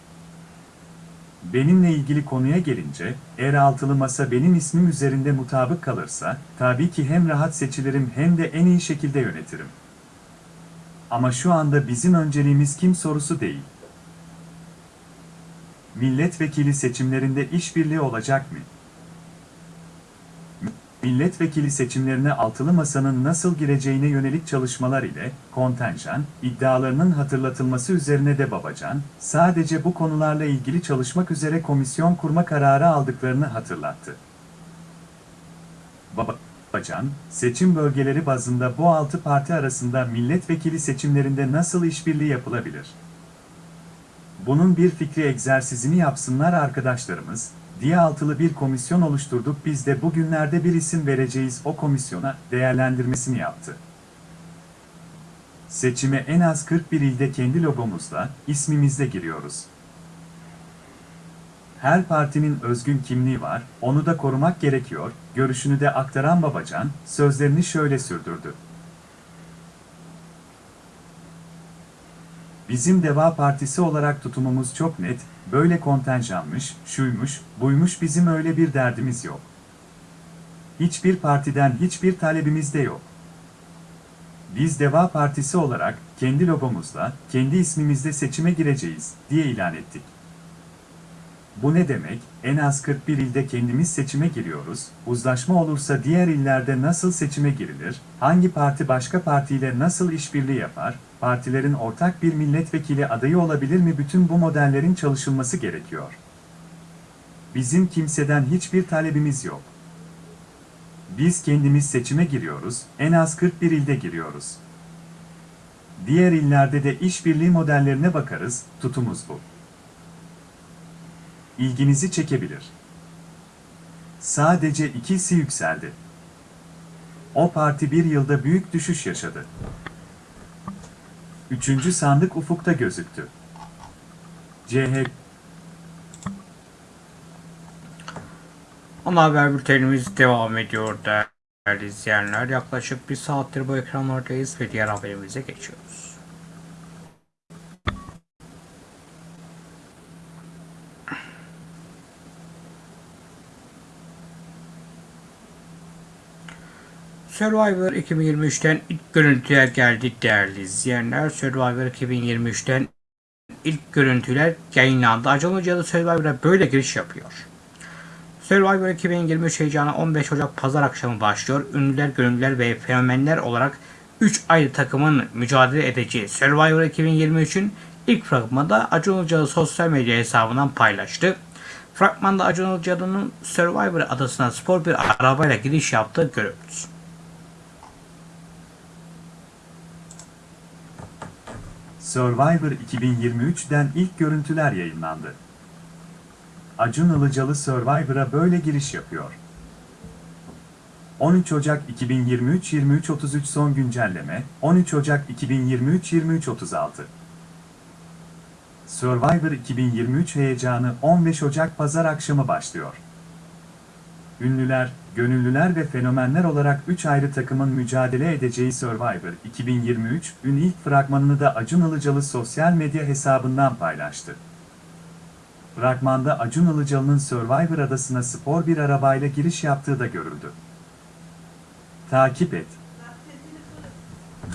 Benimle ilgili konuya gelince, eğer altılı masa benim ismim üzerinde mutabık kalırsa, tabii ki hem rahat seçilirim hem de en iyi şekilde yönetirim. Ama şu anda bizim önceliğimiz kim sorusu değil. Milletvekili seçimlerinde işbirliği olacak mı? Milletvekili seçimlerine altılı masanın nasıl gireceğine yönelik çalışmalar ile kontenjan iddialarının hatırlatılması üzerine de Babacan, sadece bu konularla ilgili çalışmak üzere komisyon kurma kararı aldıklarını hatırlattı. Babacan, seçim bölgeleri bazında bu altı parti arasında milletvekili seçimlerinde nasıl işbirliği yapılabilir? Bunun bir fikri egzersizini yapsınlar arkadaşlarımız, diye altılı bir komisyon oluşturduk biz de bugünlerde bir isim vereceğiz o komisyona değerlendirmesini yaptı. Seçime en az 41 ilde kendi logomuzla, ismimizle giriyoruz. Her partinin özgün kimliği var, onu da korumak gerekiyor, görüşünü de aktaran Babacan, sözlerini şöyle sürdürdü. Bizim Deva Partisi olarak tutumumuz çok net, böyle kontenjanmış, şuymuş, buymuş bizim öyle bir derdimiz yok. Hiçbir partiden hiçbir talebimiz de yok. Biz Deva Partisi olarak kendi logomuzla, kendi ismimizle seçime gireceğiz diye ilan ettik. Bu ne demek? En az 41 ilde kendimiz seçime giriyoruz. Uzlaşma olursa diğer illerde nasıl seçime girilir? Hangi parti başka partiyle nasıl işbirliği yapar? Partilerin ortak bir milletvekili adayı olabilir mi? Bütün bu modellerin çalışılması gerekiyor. Bizim kimseden hiçbir talebimiz yok. Biz kendimiz seçime giriyoruz, en az 41 ilde giriyoruz. Diğer illerde de işbirliği modellerine bakarız, tutumuz bu ilginizi çekebilir. Sadece ikisi yükseldi. O parti bir yılda büyük düşüş yaşadı. Üçüncü sandık ufukta gözüktü. CHP Ana haber bültenimiz devam ediyor değerli izleyenler. Yaklaşık bir saattir bu ekranlardayız ve diğer haberimize geçiyoruz. Survivor 2023'ten ilk görüntüler geldi değerli izleyenler. Survivor 2023'ten ilk görüntüler yayınlandı. Acun Ilıcalı Survivor'a böyle giriş yapıyor. Survivor 2023 heyecanı 15 Ocak Pazar akşamı başlıyor. Ünlüler, gönüllüler ve fenomenler olarak 3 ayrı takımın mücadele edeceği Survivor 2023'ün ilk fragmanı da Acun Ilıcalı sosyal medya hesabından paylaştı. Fragmanda Acun Ilıcalı'nın Survivor adasına spor bir arabayla giriş yaptığı görüldü. Survivor 2023'den ilk görüntüler yayınlandı. Acun Ilıcalı Survivor'a böyle giriş yapıyor. 13 Ocak 2023 23.33 son güncelleme 13 Ocak 2023 23.36 Survivor 2023 heyecanı 15 Ocak pazar akşamı başlıyor. Ünlüler, gönüllüler ve fenomenler olarak 3 ayrı takımın mücadele edeceği Survivor 2023 ün ilk fragmanını da Acun Ilıcalı sosyal medya hesabından paylaştı. Fragmanda Acun Ilıcalı'nın Survivor adasına spor bir arabayla giriş yaptığı da görüldü. Takip et.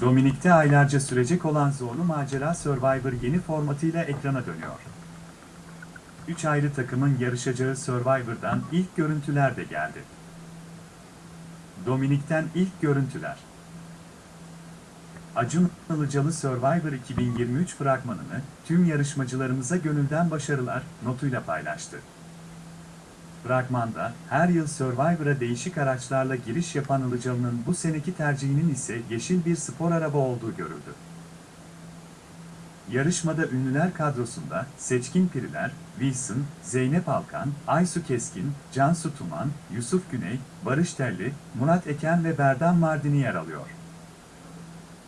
Dominik'te aylarca sürecek olan zorlu macera Survivor yeni formatıyla ekrana dönüyor. Üç ayrı takımın yarışacağı Survivor'dan ilk görüntüler de geldi. Dominik'ten ilk görüntüler. Acun Ilıcalı Survivor 2023 fragmanını tüm yarışmacılarımıza gönülden başarılar notuyla paylaştı. Fragmanda, her yıl Survivor'a değişik araçlarla giriş yapan Ilıcalı'nın bu seneki tercihinin ise yeşil bir spor araba olduğu görüldü. Yarışmada ünlüler kadrosunda Seçkin Piriler, Wilson, Zeynep Alkan, Aysu Keskin, Cansu Tuman, Yusuf Güney, Barış Telli, Murat Eken ve Berdan Mardini yer alıyor.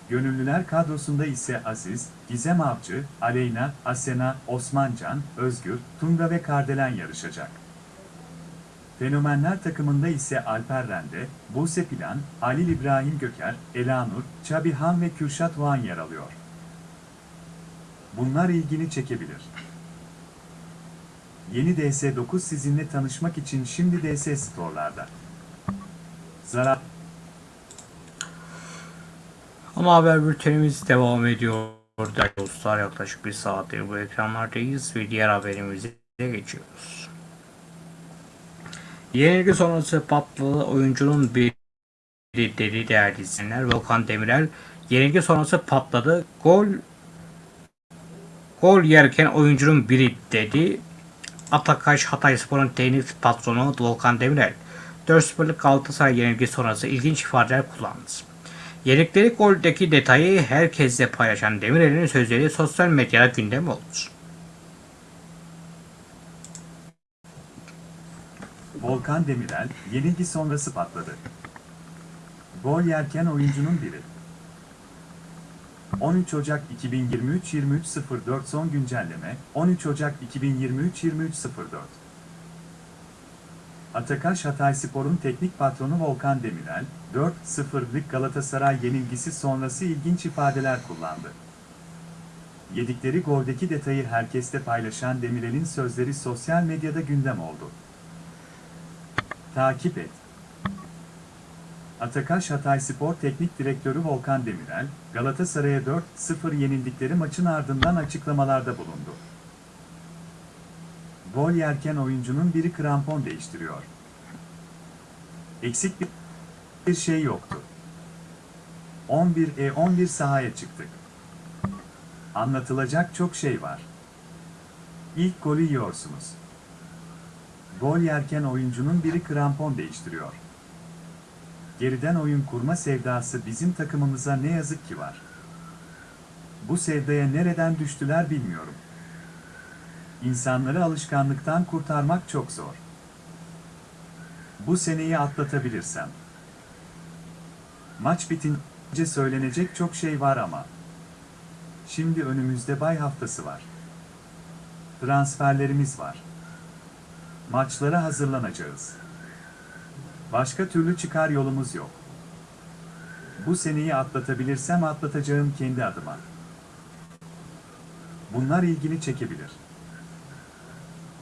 Gönüllüler kadrosunda ise Aziz, Gizem Avcı, Aleyna, Asena, Osmancan, Özgür, Tunga ve Kardelen yarışacak. Fenomenler takımında ise Alper Rende, Buse Plan, Halil İbrahim Göker, Elanur, Çabi Han ve Kürşat Doğan yer alıyor. Bunlar ilgini çekebilir. Yeni DS9 sizinle tanışmak için şimdi DS Store'larda. Zarar Ama haber bültenimiz devam ediyor. Dostlar yaklaşık bir saattir bu ekranlardayız ve diğer haberimize geçiyoruz. Yenilgi sonrası patladı oyuncunun bir dedi değerli izleyenler. Volkan Demirel yenilgi sonrası patladı. Gol gol yerken oyuncunun biri dedi. Atakaş Hatayspor'un teknik patronu Volkan Demirel 4-0'lık Galatasaray yenilgi sonrası ilginç ifadeler kullandı. Yedikleri goldeki detayı herkesle paylaşan Demirel'in sözleri sosyal medyada gündem oldu. Volkan Demirel, yenilgi sonrası patladı. Gol yerken oyuncunun biri. 13 Ocak 2023-23.04 son güncelleme 13 Ocak 2023-23.04 Atakaş Hatayspor'un teknik patronu Volkan Demirel, 4-0'lık Galatasaray yenilgisi sonrası ilginç ifadeler kullandı. Yedikleri goldeki detayı herkeste paylaşan Demirel'in sözleri sosyal medyada gündem oldu. Takip et. Atakaş Hatayspor Teknik Direktörü Volkan Demirel, Galatasaray'a 4-0 yenildikleri maçın ardından açıklamalarda bulundu. Gol yerken oyuncunun biri krampon değiştiriyor. Eksik bir, şey yoktu. 11'e 11 sahaya çıktık. Anlatılacak çok şey var. İlk golü yiyorsunuz. Gol yerken oyuncunun biri krampon değiştiriyor. Geriden oyun kurma sevdası bizim takımımıza ne yazık ki var. Bu sevdaya nereden düştüler bilmiyorum. İnsanları alışkanlıktan kurtarmak çok zor. Bu seneyi atlatabilirsem. Maç bitince söylenecek çok şey var ama. Şimdi önümüzde bay haftası var. Transferlerimiz var. Maçlara hazırlanacağız. Başka türlü çıkar yolumuz yok. Bu seneyi atlatabilirsem atlatacağım kendi adıma. Bunlar ilgini çekebilir.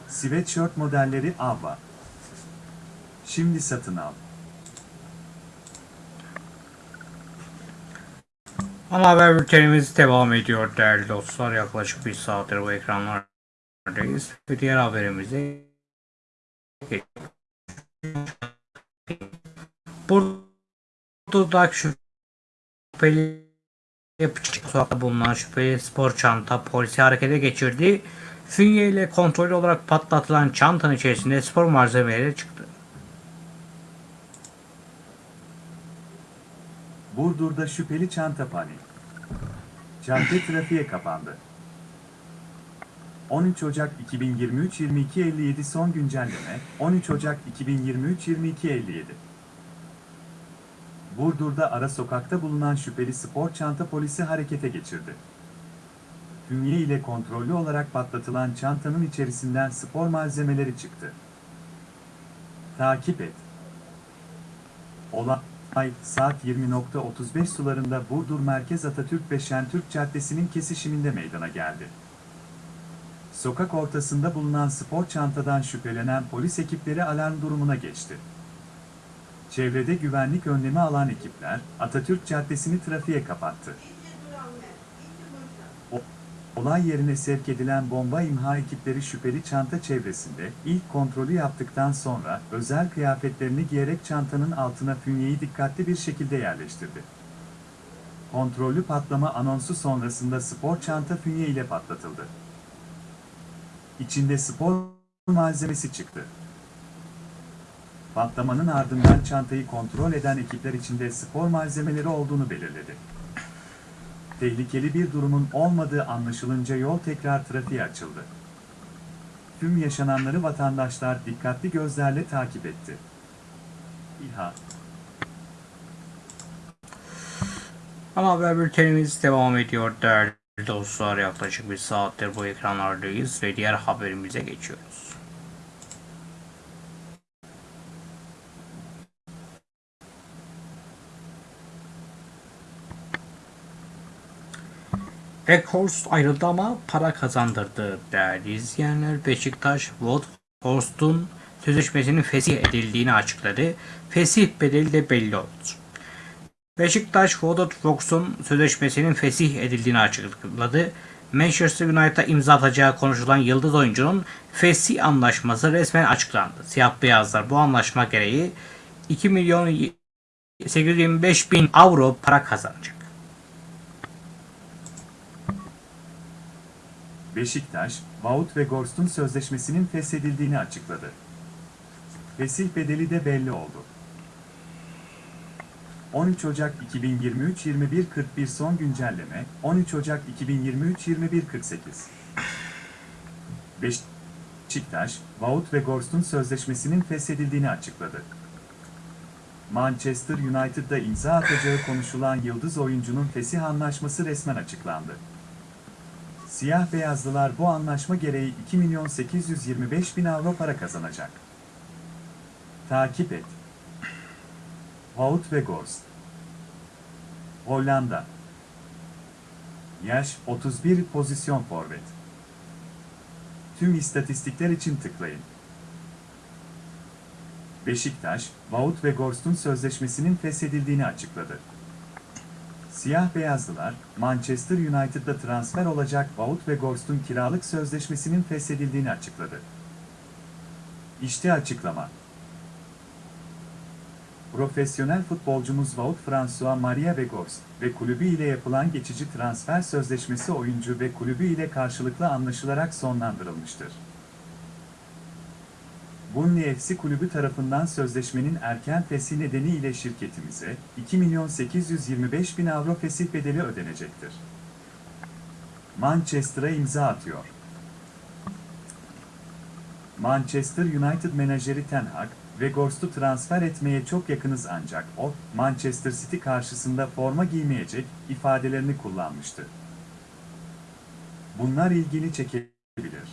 Sweatshirt modelleri Avva. Şimdi satın al. Ama haber bültenimiz devam ediyor değerli dostlar. Yaklaşık bir saattir bu ekranlardayız. Ve diğer haberimize geçiyoruz. Burada şüpheli sokakta bulunan şüpheli spor çanta polisi harekete geçirdi. Fünye ile kontrollü olarak patlatılan çantanın içerisinde spor malzemeleri çıktı. Burdur'da şüpheli çanta panik. Cadde trafiğe kapandı. 13 Ocak 2023-22.57 son güncelleme 13 Ocak 2023-22.57 Burdur'da ara sokakta bulunan şüpheli spor çanta polisi harekete geçirdi. Hünye ile kontrollü olarak patlatılan çantanın içerisinden spor malzemeleri çıktı. Takip et. Olay saat 20.35 sularında Burdur Merkez Atatürk ve Şentürk Caddesi'nin kesişiminde meydana geldi. Sokak ortasında bulunan spor çantadan şüphelenen polis ekipleri alarm durumuna geçti. Çevrede güvenlik önlemi alan ekipler Atatürk Caddesi'ni trafiğe kapattı. Olay yerine sevk edilen bomba imha ekipleri şüpheli çanta çevresinde ilk kontrolü yaptıktan sonra özel kıyafetlerini giyerek çantanın altına fünyeyi dikkatli bir şekilde yerleştirdi. Kontrollü patlama anonsu sonrasında spor çanta fünye ile patlatıldı. İçinde spor malzemesi çıktı. patlamanın ardından çantayı kontrol eden ekipler içinde spor malzemeleri olduğunu belirledi. Tehlikeli bir durumun olmadığı anlaşılınca yol tekrar trafiğe açıldı. Tüm yaşananları vatandaşlar dikkatli gözlerle takip etti. İHA Ana haber bültenimiz devam ediyor değerli dostlar. Yaklaşık bir saattir bu ekranlardayız ve diğer haberimize geçiyoruz. Weghorst ayrıldı ama para kazandırdı değerli izleyenler. Beşiktaş Weghorst'un sözleşmesinin fesih edildiğini açıkladı. Fesih bedeli de belli oldu. Beşiktaş Vodot Fox'un sözleşmesinin fesih edildiğini açıkladı. Manchester United'a imza atacağı konuşulan yıldız oyuncunun fesih anlaşması resmen açıklandı. Siyah beyazlar bu anlaşma gereği 2 milyon 825 bin avro para kazanacak. Beşiktaş, Wout ve Gorst'un sözleşmesinin feshedildiğini açıkladı. Fesih bedeli de belli oldu. 13 Ocak 2023-21-41 son güncelleme, 13 Ocak 2023-21-48 Beşiktaş, Wout ve Gorst'un sözleşmesinin feshedildiğini açıkladı. Manchester United'da imza atacağı konuşulan yıldız oyuncunun fesih anlaşması resmen açıklandı. Siyah beyazlılar bu anlaşma gereği 2 milyon 825 bin avro para kazanacak. Takip et. Wout ve Gorst. Hollanda. Yaş 31 pozisyon forvet. Tüm istatistikler için tıklayın. Beşiktaş, Wout ve Gorst'un sözleşmesinin feshedildiğini açıkladı. Siyah beyazlılar, Manchester United'da transfer olacak Wout ve Gorst'un kiralık sözleşmesinin feshedildiğini açıkladı. İşte açıklama. Profesyonel futbolcumuz Wout François Maria Weghorst ve kulübü ile yapılan geçici transfer sözleşmesi oyuncu ve kulübü ile karşılıklı anlaşılarak sonlandırılmıştır. Burnley FC kulübü tarafından sözleşmenin erken fesih nedeniyle şirketimize 2 milyon 825 bin avro fesih bedeli ödenecektir. Manchester'a imza atıyor. Manchester United menajeri Ten Hag, Weghorst'u transfer etmeye çok yakınız ancak o, Manchester City karşısında forma giymeyecek ifadelerini kullanmıştı. Bunlar ilgini çekebilir.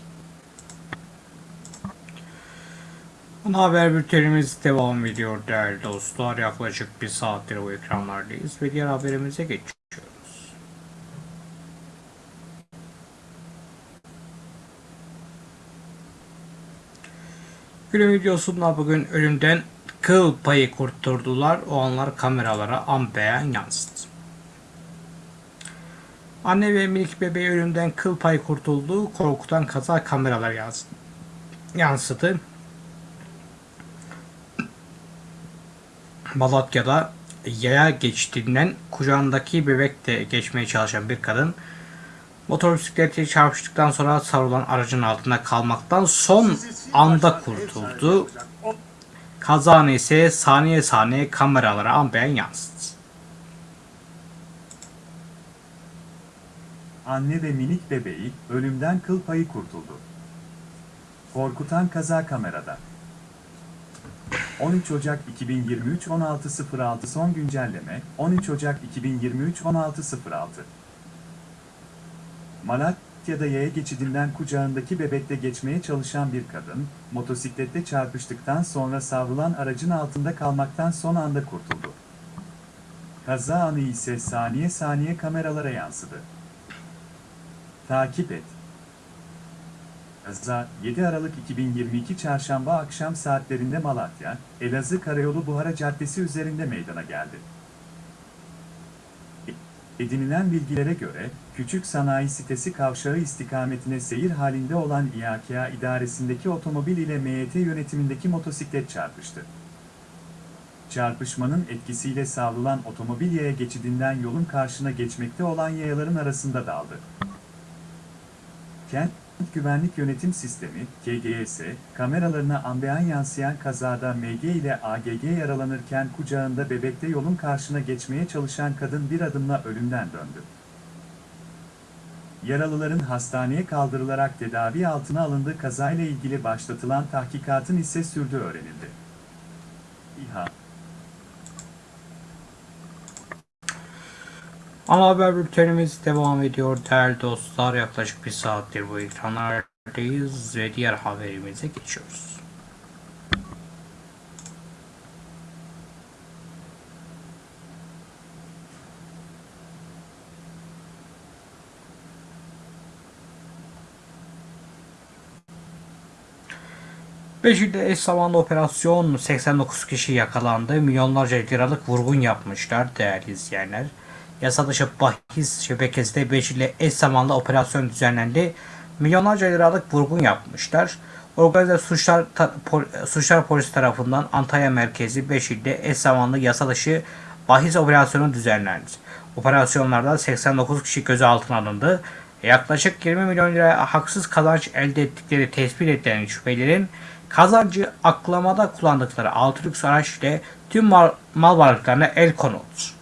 Ana haber bültenimiz devam ediyor değerli dostlar. Yaklaşık bir saattir bu ekranlardayız ve diğer haberimize geçiyoruz. Günün videosunda bugün ölümden kıl payı kurtardılar. O anlar kameralara an beyan yansıdı. Anne ve minik bebeği ölümden kıl payı kurtuldu. Korkutan kaza kameralar yansıdı. Malatya'da yaya geçtiğinden kucağındaki bebekle geçmeye çalışan bir kadın motor bisikleti çarpıştıktan sonra savrulan aracın altında kalmaktan son anda kurtuldu. Kazanı ise saniye saniye kameralara an beyan yansıdı. Anne ve minik bebeği ölümden kıl payı kurtuldu. Korkutan kaza kamerada. 13 Ocak 2023 16.06 son güncelleme 13 Ocak 2023 16.06 Malatya'da yaya geçidinden kucağındaki bebekle geçmeye çalışan bir kadın, motosiklette çarpıştıktan sonra savrulan aracın altında kalmaktan son anda kurtuldu. Kaza anı ise saniye saniye kameralara yansıdı. Takip et. Kaza 7 Aralık 2022 Çarşamba akşam saatlerinde Malatya, Elazığ Karayolu Buhara Caddesi üzerinde meydana geldi. Edinilen bilgilere göre, Küçük Sanayi Sitesi kavşağı istikametine seyir halinde olan İAKA idaresindeki otomobil ile MYT yönetimindeki motosiklet çarpıştı. Çarpışmanın etkisiyle savrulan otomobil yaya geçidinden yolun karşına geçmekte olan yayaların arasında daldı. Kent Güvenlik Yönetim Sistemi, KGS, kameralarına ambeyan yansıyan kazada MG ile AGG yaralanırken kucağında bebekte yolun karşına geçmeye çalışan kadın bir adımla ölümden döndü. Yaralıların hastaneye kaldırılarak tedavi altına alındığı kazayla ilgili başlatılan tahkikatın ise sürdüğü öğrenildi. İHA Ana haber bültenimiz devam ediyor değerli dostlar. Yaklaşık bir saattir bu ekranlardayız ve diğer haberimize geçiyoruz. Beşik'te eş zamanlı operasyon 89 kişi yakalandı. Milyonlarca liralık vurgun yapmışlar değerli izleyenler. Yasa dışı bahis şebekesinde Beşik'le eş zamanlı operasyon düzenlendi. Milyonlarca liralık vurgun yapmışlar. Organize suçlar, pol- suçlar polisi tarafından Antalya merkezi Beşik'te eş zamanlı yasa dışı bahis operasyonu düzenlendi. Operasyonlarda 89 kişi gözaltına alındı. Yaklaşık 20 milyon lira haksız kazanç elde ettikleri tespit edilen şüphelilerin kazancı aklamada kullandıkları 6 lüks araç ile tüm mal, mal varlıklarına el konuldu.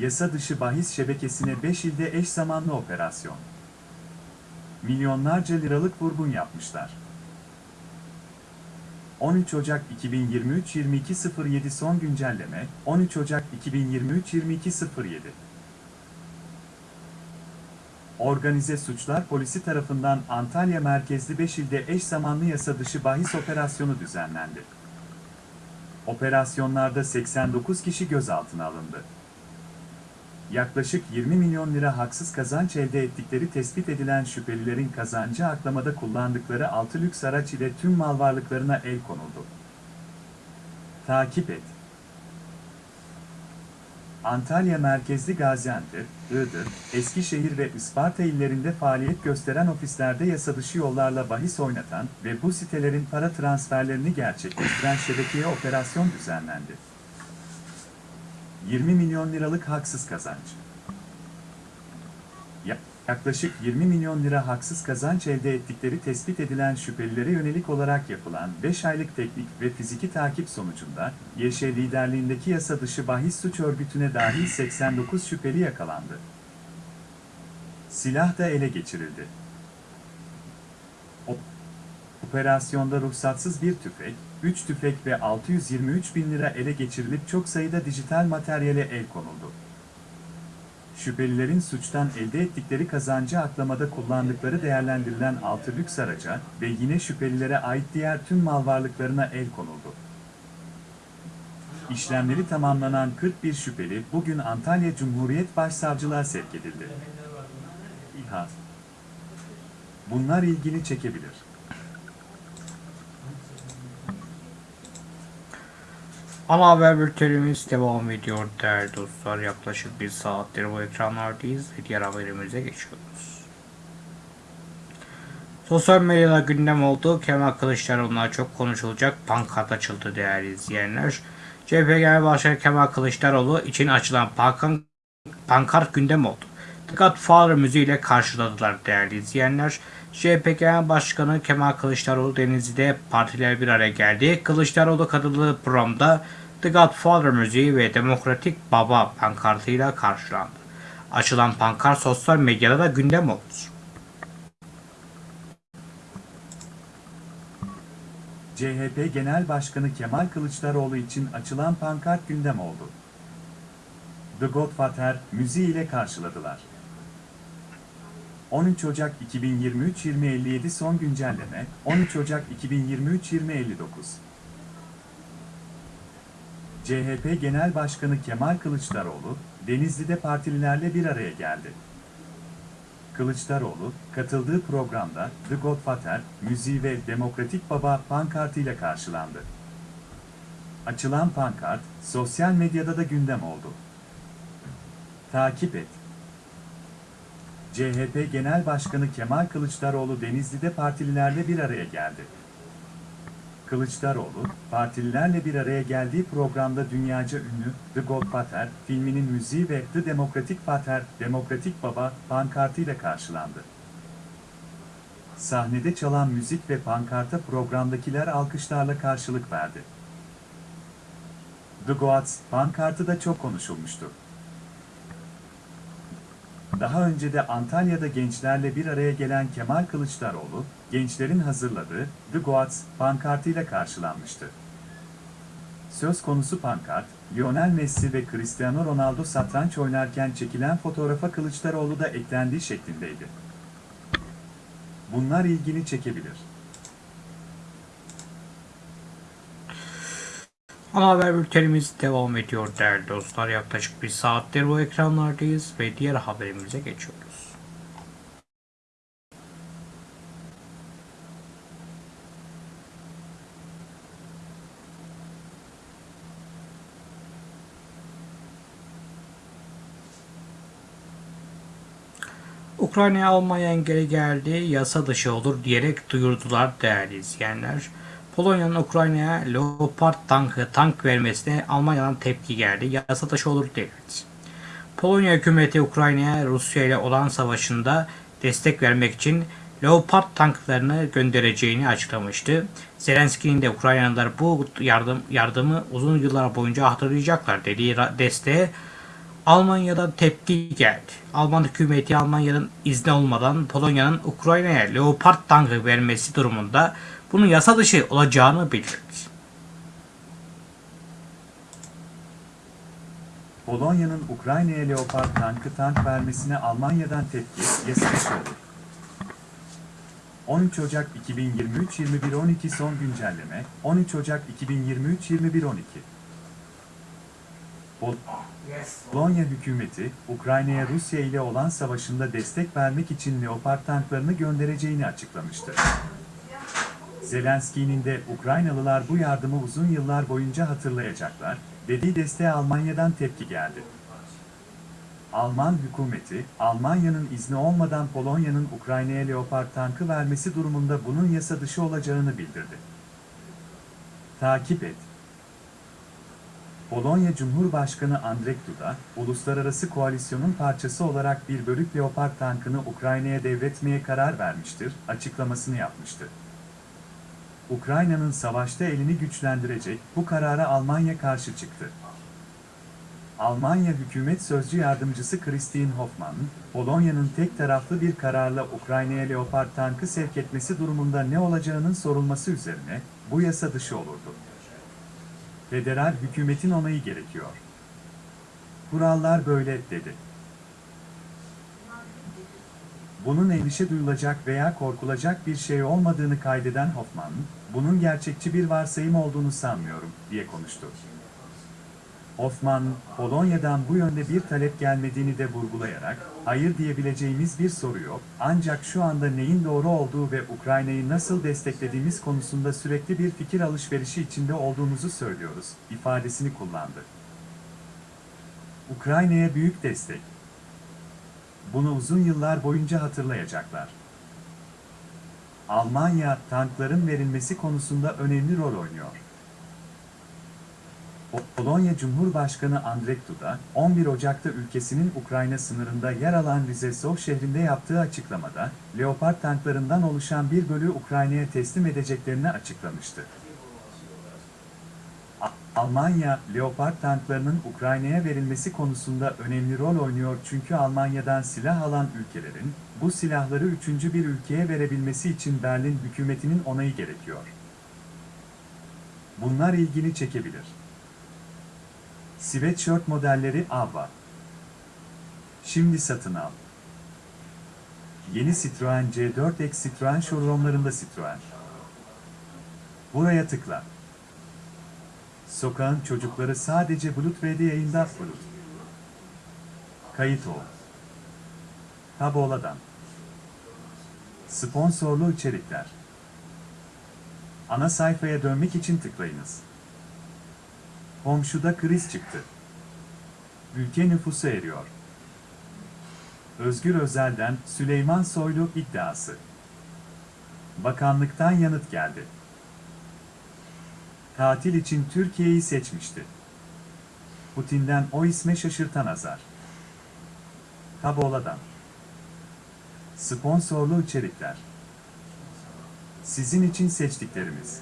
Yasa dışı bahis şebekesine 5 ilde eş zamanlı operasyon. Milyonlarca liralık vurgun yapmışlar. 13 Ocak 2023 22.07 son güncelleme 13 Ocak 2023 22.07 Organize Suçlar Polisi tarafından Antalya merkezli 5 ilde eş zamanlı yasa dışı bahis operasyonu düzenlendi. Operasyonlarda 89 kişi gözaltına alındı yaklaşık 20 milyon lira haksız kazanç elde ettikleri tespit edilen şüphelilerin kazancı aklamada kullandıkları 6 lüks araç ile tüm mal varlıklarına el konuldu. Takip et. Antalya merkezli Gaziantep, Iğdır, Eskişehir ve Isparta illerinde faaliyet gösteren ofislerde yasadışı yollarla bahis oynatan ve bu sitelerin para transferlerini gerçekleştiren şebekeye operasyon düzenlendi. 20 milyon liralık haksız kazanç. Ya- Yaklaşık 20 milyon lira haksız kazanç elde ettikleri tespit edilen şüphelilere yönelik olarak yapılan 5 aylık teknik ve fiziki takip sonucunda YŞ liderliğindeki yasa dışı bahis suç örgütüne dahil 89 şüpheli yakalandı. Silah da ele geçirildi. Operasyonda ruhsatsız bir tüfek, 3 tüfek ve 623 bin lira ele geçirilip çok sayıda dijital materyale el konuldu. Şüphelilerin suçtan elde ettikleri kazancı aklamada kullandıkları değerlendirilen 6 lüks araca ve yine şüphelilere ait diğer tüm mal varlıklarına el konuldu. İşlemleri tamamlanan 41 şüpheli bugün Antalya Cumhuriyet Başsavcılığa sevk edildi. İHA Bunlar ilgini çekebilir. Ana haber bültenimiz devam ediyor değerli dostlar. Yaklaşık bir saattir bu ekranlardayız ve diğer haberimize geçiyoruz. Sosyal medyada gündem oldu. Kemal Kılıçdaroğlu'na çok konuşulacak pankart açıldı değerli izleyenler. CHP Genel Başkanı Kemal Kılıçdaroğlu için açılan pankart, pankart gündem oldu. The Godfather müziğiyle karşıladılar değerli izleyenler. CHP Genel Başkanı Kemal Kılıçdaroğlu Denizli'de partiler bir araya geldi. Kılıçdaroğlu katıldığı programda The Godfather müziği ve Demokratik Baba pankartıyla karşılandı. Açılan pankart sosyal medyada da gündem oldu. CHP Genel Başkanı Kemal Kılıçdaroğlu için açılan pankart gündem oldu. The Godfather müziği ile karşıladılar. 13 Ocak 2023-2057 son güncelleme 13 Ocak 2023-2059 CHP Genel Başkanı Kemal Kılıçdaroğlu, Denizli'de partililerle bir araya geldi. Kılıçdaroğlu, katıldığı programda The Godfather, müziği ve Demokratik Baba pankartıyla karşılandı. Açılan pankart, sosyal medyada da gündem oldu. Takip et. CHP Genel Başkanı Kemal Kılıçdaroğlu Denizli'de partililerle bir araya geldi. Kılıçdaroğlu, partililerle bir araya geldiği programda dünyaca ünlü The Godfather filminin müziği ve The Democratic Father, Demokratik Baba pankartıyla karşılandı. Sahnede çalan müzik ve pankarta programdakiler alkışlarla karşılık verdi. The Goats pankartı da çok konuşulmuştu. Daha önce de Antalya'da gençlerle bir araya gelen Kemal Kılıçdaroğlu, gençlerin hazırladığı The Goats pankartıyla karşılanmıştı. Söz konusu pankart, Lionel Messi ve Cristiano Ronaldo satranç oynarken çekilen fotoğrafa Kılıçdaroğlu da eklendiği şeklindeydi. Bunlar ilgini çekebilir. Ana haber bültenimiz devam ediyor değerli dostlar. Yaklaşık bir saattir bu ekranlardayız ve diğer haberimize geçiyoruz. Ukrayna'ya Almanya engeli geldi, yasa dışı olur diyerek duyurdular değerli izleyenler. Polonya'nın Ukrayna'ya Leopard tankı tank vermesine Almanya'dan tepki geldi. Yasa dışı olur denildi. Polonya hükümeti Ukrayna'ya Rusya ile olan savaşında destek vermek için Leopard tanklarını göndereceğini açıklamıştı. Zelenski'nin de Ukraynalılar bu yardım yardımı uzun yıllar boyunca hatırlayacaklar dediği desteğe Almanya'dan tepki geldi. Alman hükümeti Almanya'nın izni olmadan Polonya'nın Ukrayna'ya Leopard tankı vermesi durumunda bunun yasa dışı olacağını bildirdi. Polonya'nın Ukrayna'ya Leopard tankı tank vermesine Almanya'dan tepki, yasa dışı olur. 13 Ocak 2023 21.12 son güncelleme 13 Ocak 2023 21.12 Pol- Polonya hükümeti, Ukrayna'ya Rusya ile olan savaşında destek vermek için Leopard tanklarını göndereceğini açıklamıştı. Zelenski'nin de Ukraynalılar bu yardımı uzun yıllar boyunca hatırlayacaklar, dediği desteğe Almanya'dan tepki geldi. Alman hükümeti, Almanya'nın izni olmadan Polonya'nın Ukrayna'ya Leopard tankı vermesi durumunda bunun yasa dışı olacağını bildirdi. Takip et. Polonya Cumhurbaşkanı Andrzej Duda, uluslararası koalisyonun parçası olarak bir bölük Leopard tankını Ukrayna'ya devretmeye karar vermiştir, açıklamasını yapmıştı. Ukrayna'nın savaşta elini güçlendirecek bu karara Almanya karşı çıktı. Almanya Hükümet Sözcü Yardımcısı Christine Hoffmann, Polonya'nın tek taraflı bir kararla Ukrayna'ya Leopard tankı sevk etmesi durumunda ne olacağının sorulması üzerine, bu yasa dışı olurdu. Federal hükümetin onayı gerekiyor. Kurallar böyle, dedi. Bunun endişe duyulacak veya korkulacak bir şey olmadığını kaydeden Hoffman, bunun gerçekçi bir varsayım olduğunu sanmıyorum, diye konuştu. Hoffman, Polonya'dan bu yönde bir talep gelmediğini de vurgulayarak, hayır diyebileceğimiz bir soru yok, ancak şu anda neyin doğru olduğu ve Ukrayna'yı nasıl desteklediğimiz konusunda sürekli bir fikir alışverişi içinde olduğumuzu söylüyoruz, ifadesini kullandı. Ukrayna'ya büyük destek. Bunu uzun yıllar boyunca hatırlayacaklar. Almanya, tankların verilmesi konusunda önemli rol oynuyor. Polonya Cumhurbaşkanı Andrzej Duda, 11 Ocak'ta ülkesinin Ukrayna sınırında yer alan Rizesov şehrinde yaptığı açıklamada, Leopard tanklarından oluşan bir bölüğü Ukrayna'ya teslim edeceklerini açıklamıştı. Almanya, Leopard tanklarının Ukrayna'ya verilmesi konusunda önemli rol oynuyor çünkü Almanya'dan silah alan ülkelerin, bu silahları üçüncü bir ülkeye verebilmesi için Berlin hükümetinin onayı gerekiyor. Bunlar ilgini çekebilir. Sweatshirt modelleri Avva. Şimdi satın al. Yeni Citroen C4X Citroen showroomlarında Citroen. Buraya tıkla. Sokağın çocukları sadece Bulut V'de yayında Bulut. Kayıt ol. Taboladan. Sponsorlu içerikler. Ana sayfaya dönmek için tıklayınız. Komşuda kriz çıktı. Ülke nüfusu eriyor. Özgür Özel'den Süleyman Soylu iddiası. Bakanlıktan yanıt geldi. Tatil için Türkiye'yi seçmişti. Putin'den o isme şaşırtan azar. Kabola'dan. Sponsorlu içerikler. Sizin için seçtiklerimiz.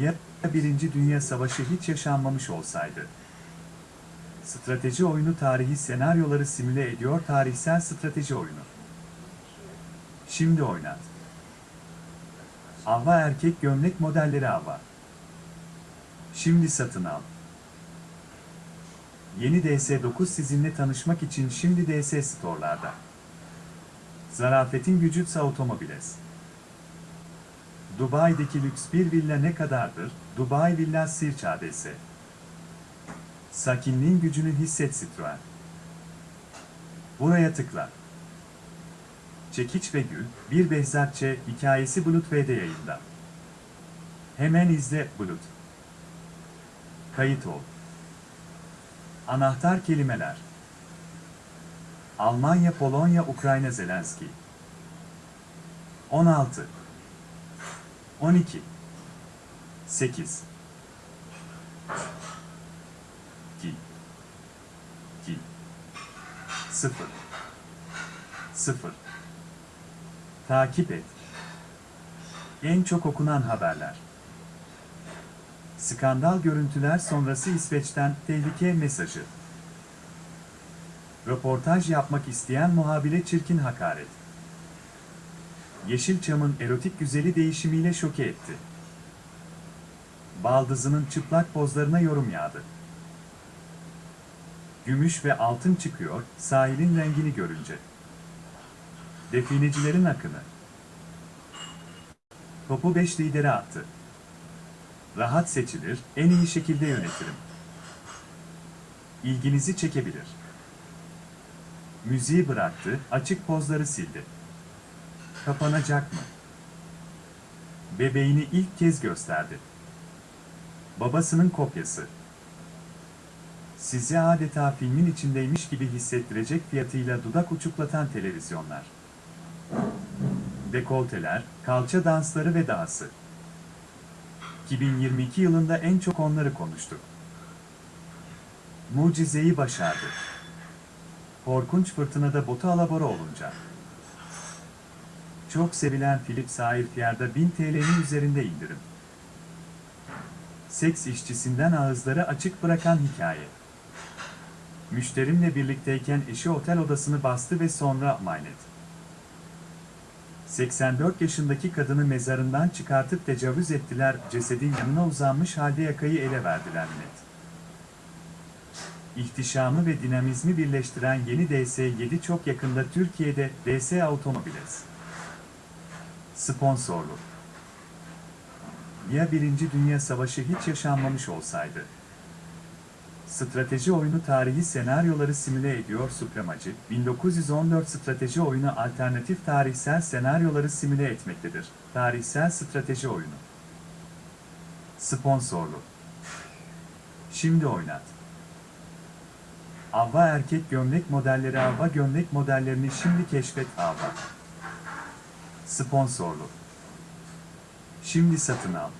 Ya Birinci Dünya Savaşı hiç yaşanmamış olsaydı? Strateji oyunu tarihi senaryoları simüle ediyor tarihsel strateji oyunu. Şimdi oynat. Ava erkek gömlek modelleri Ava. Şimdi satın al. Yeni DS9 sizinle tanışmak için şimdi DS Store'larda. Zarafetin gücütse otomobiles. Dubai'deki lüks bir villa ne kadardır? Dubai Villa Sirç ADS. Sakinliğin gücünü hisset Citroen. Buraya tıkla. Çekiç ve Gül, bir Behzatçe hikayesi Bulut V'de yayında. Hemen izle Bulut. Kayıt ol. Anahtar kelimeler. Almanya, Polonya, Ukrayna, Zelenski. 16 12 8 2 2 0 0 Takip et. En çok okunan haberler. Skandal görüntüler sonrası İsveç'ten tehlike mesajı. Röportaj yapmak isteyen muhabire çirkin hakaret. Yeşilçam'ın erotik güzeli değişimiyle şoke etti. Baldızının çıplak pozlarına yorum yağdı. Gümüş ve altın çıkıyor sahilin rengini görünce. Definecilerin akını. Topu 5 lidere attı. Rahat seçilir, en iyi şekilde yönetirim. İlginizi çekebilir. Müziği bıraktı, açık pozları sildi. Kapanacak mı? Bebeğini ilk kez gösterdi. Babasının kopyası. Sizi adeta filmin içindeymiş gibi hissettirecek fiyatıyla dudak uçuklatan televizyonlar. Dekolteler, kalça dansları ve dahası. 2022 yılında en çok onları konuştuk. Mucizeyi başardı. Korkunç fırtınada botu alabora olunca. Çok sevilen Philip Sairfier'da 1000 TL'nin üzerinde indirim. Seks işçisinden ağızları açık bırakan hikaye. Müşterimle birlikteyken eşi otel odasını bastı ve sonra maynet. 84 yaşındaki kadını mezarından çıkartıp tecavüz ettiler, cesedin yanına uzanmış halde yakayı ele verdiler net. İhtişamı ve dinamizmi birleştiren yeni DS7 çok yakında Türkiye'de DS Automobiles. Sponsorlu. Ya Birinci Dünya Savaşı hiç yaşanmamış olsaydı? Strateji oyunu tarihi senaryoları simüle ediyor Supremacı, 1914 strateji oyunu alternatif tarihsel senaryoları simüle etmektedir. Tarihsel strateji oyunu. Sponsorlu. Şimdi oynat. Avva erkek gömlek modelleri Avva gömlek modellerini şimdi keşfet Avva. Sponsorlu. Şimdi satın al.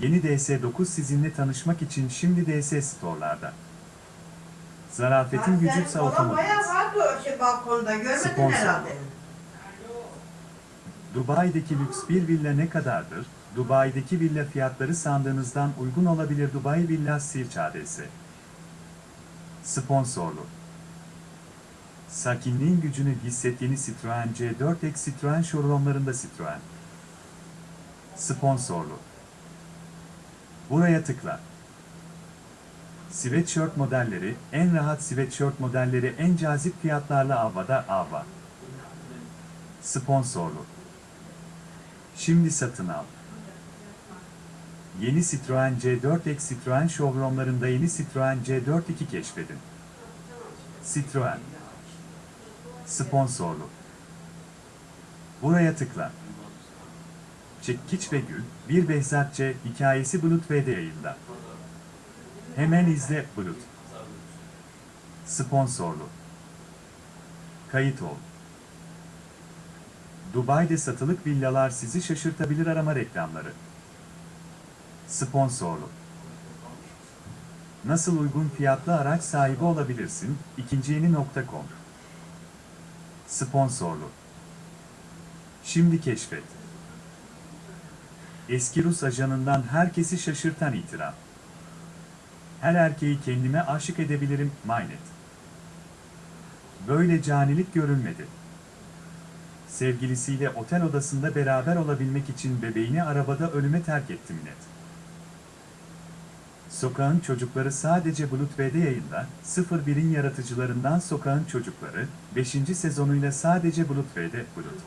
Yeni DS9 sizinle tanışmak için şimdi DS Store'larda. Zarafetin gücütse otomobil. Bayağı vardı o şey balkonda görmedin Sponsor. herhalde. Dubai'deki lüks bir villa ne kadardır? Dubai'deki villa fiyatları sandığınızdan uygun olabilir Dubai Villa Sirç ADS. Sponsorlu. Sakinliğin gücünü hisset yeni Citroen C4X Citroen showroomlarında Citroen. Sponsorlu. Buraya tıkla. Sweatshirt modelleri, en rahat sweatshirt modelleri en cazip fiyatlarla Avva'da Avva. Sponsorlu. Şimdi satın al. Yeni Citroen C4X Citroen showroomlarında yeni Citroen C4 keşfedin. Citroen. Sponsorlu. Buraya tıkla. Çekiç ve Gül, bir Behzatçe hikayesi Bulut V'de yayında. Hemen izle Bulut. Sponsorlu. Kayıt ol. Dubai'de satılık villalar sizi şaşırtabilir arama reklamları. Sponsorlu. Nasıl uygun fiyatlı araç sahibi olabilirsin? İkinciyeni.com Sponsorlu. Şimdi keşfet. Eski Rus ajanından herkesi şaşırtan itiraf. Her erkeği kendime aşık edebilirim, Maynet. Böyle canilik görülmedi. Sevgilisiyle otel odasında beraber olabilmek için bebeğini arabada ölüme terk etti Minet. Sokağın Çocukları sadece V'de yayında, 01'in yaratıcılarından Sokağın Çocukları, 5. sezonuyla sadece Bulut V'de Bulut.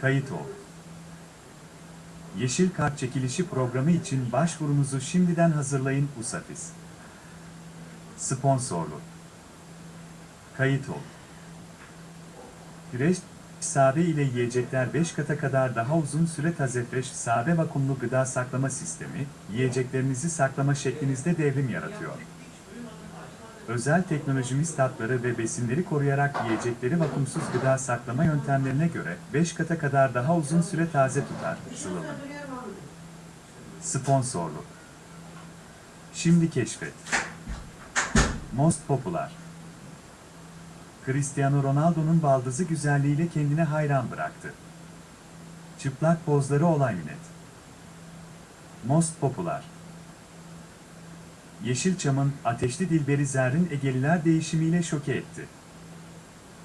Kayıt ol. Yeşil Kart çekilişi programı için başvurunuzu şimdiden hazırlayın USAFIS. Sponsorlu. Kayıt ol. Güreş, sabe ile yiyecekler 5 kata kadar daha uzun süre taze fresh sabe vakumlu gıda saklama sistemi, yiyeceklerinizi saklama şeklinizde devrim yaratıyor. Özel teknolojimiz tatları ve besinleri koruyarak yiyecekleri vakumsuz gıda saklama yöntemlerine göre 5 kata kadar daha uzun süre taze tutar, sıvılı. Sponsorlu. Şimdi keşfet. Most Popular. Cristiano Ronaldo'nun baldızı güzelliğiyle kendine hayran bıraktı. Çıplak pozları olay net. Most Popular. Yeşilçam'ın ateşli Dilberi Zerrin Egeliler değişimiyle şoke etti.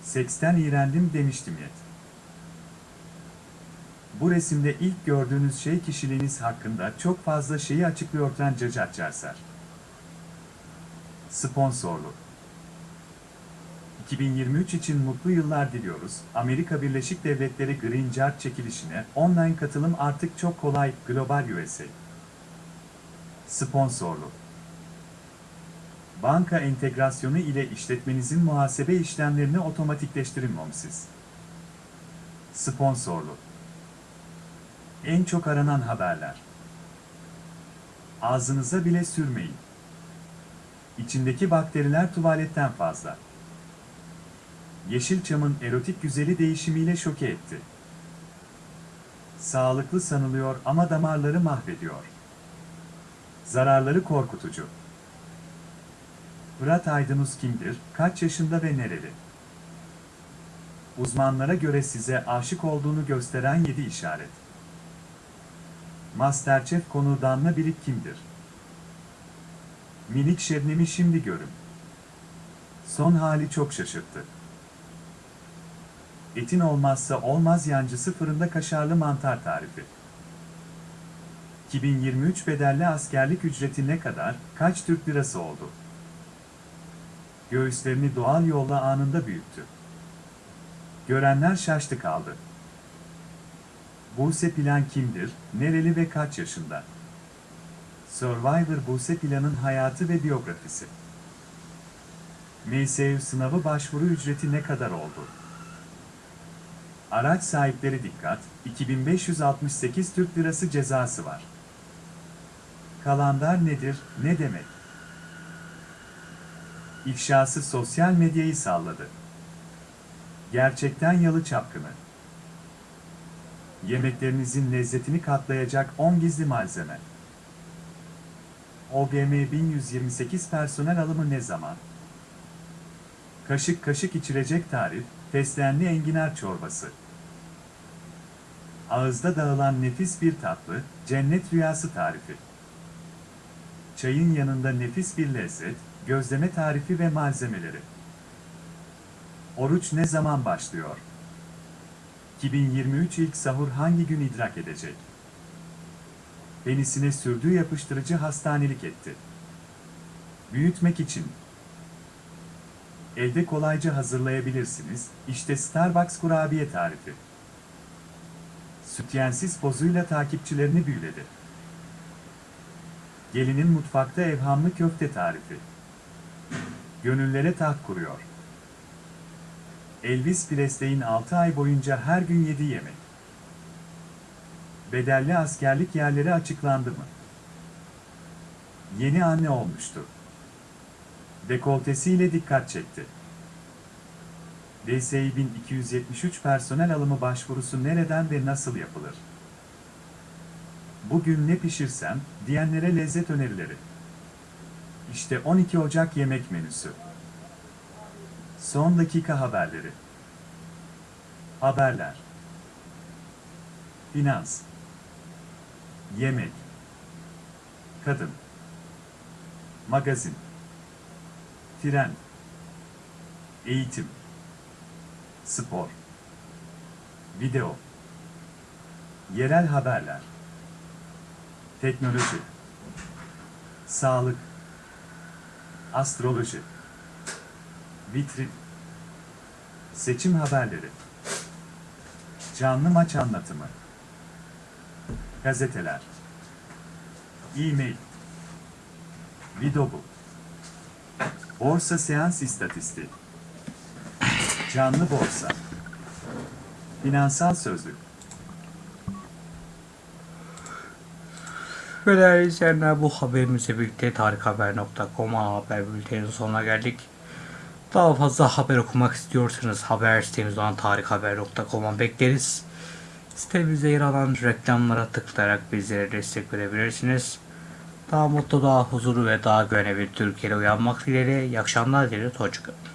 Seksten iğrendim demiştim yet. Bu resimde ilk gördüğünüz şey kişiliğiniz hakkında çok fazla şeyi açıklıyor Cacat Çarser. Sponsorlu. 2023 için mutlu yıllar diliyoruz. Amerika Birleşik Devletleri Green Card çekilişine online katılım artık çok kolay. Global USA. Sponsorlu. Banka entegrasyonu ile işletmenizin muhasebe işlemlerini otomatikleştirin Momsiz. Sponsorlu. En çok aranan haberler. Ağzınıza bile sürmeyin. İçindeki bakteriler tuvaletten fazla. Yeşilçam'ın erotik güzeli değişimiyle şoke etti. Sağlıklı sanılıyor ama damarları mahvediyor. Zararları korkutucu. Fırat Aydınus kimdir, kaç yaşında ve nereli? Uzmanlara göre size aşık olduğunu gösteren 7 işaret. Masterchef konu Danla Birik kimdir? Minik Şebnem'i şimdi görün. Son hali çok şaşırttı. Etin olmazsa olmaz yancısı fırında kaşarlı mantar tarifi. 2023 bedelli askerlik ücreti ne kadar, kaç Türk lirası oldu? Göğüslerini doğal yolla anında büyüttü. Görenler şaştı kaldı. Buse Plan kimdir, nereli ve kaç yaşında? Survivor Buse Plan'ın hayatı ve biyografisi. MSU sınavı başvuru ücreti ne kadar oldu? Araç sahipleri dikkat, 2568 Türk Lirası cezası var. Kalandar nedir, ne demek? İfşası sosyal medyayı salladı. Gerçekten yalı çapkını. Yemeklerinizin lezzetini katlayacak 10 gizli malzeme. OGM 1128 personel alımı ne zaman? Kaşık kaşık içilecek tarif, fesleğenli enginar çorbası. Ağızda dağılan nefis bir tatlı, cennet rüyası tarifi. Çayın yanında nefis bir lezzet, gözleme tarifi ve malzemeleri. Oruç ne zaman başlıyor? 2023 ilk sahur hangi gün idrak edecek? Penisine sürdüğü yapıştırıcı hastanelik etti. Büyütmek için Evde kolayca hazırlayabilirsiniz. İşte Starbucks kurabiye tarifi. Sütyensiz pozuyla takipçilerini büyüledi. Gelinin mutfakta evhamlı köfte tarifi. Gönüllere taht kuruyor. Elvis Presley'in 6 ay boyunca her gün yediği yemek. Bedelli askerlik yerleri açıklandı mı? Yeni anne olmuştu. Dekoltesiyle dikkat çekti. DSİ 1273 personel alımı başvurusu nereden ve nasıl yapılır? bugün ne pişirsem diyenlere lezzet önerileri. İşte 12 Ocak yemek menüsü. Son dakika haberleri. Haberler. Finans. Yemek. Kadın. Magazin. Tren. Eğitim. Spor. Video. Yerel haberler. Teknoloji. Sağlık. Astroloji. Vitrin. Seçim haberleri. Canlı maç anlatımı. Gazeteler. E-mail. Videobu. Borsa seans istatistiği. Canlı borsa. Finansal sözlük. Değerli izleyenler bu haberimizle birlikte tarikhaber.com ana haber bülteninin sonuna geldik. Daha fazla haber okumak istiyorsanız haber sitemiz olan tarikhaber.com'a bekleriz. Sitemizde yer alan reklamlara tıklayarak bizlere destek verebilirsiniz. Daha mutlu, daha huzurlu ve daha güvenli bir Türkiye'de uyanmak dileğiyle. İyi akşamlar dileriz. Hoşçakalın.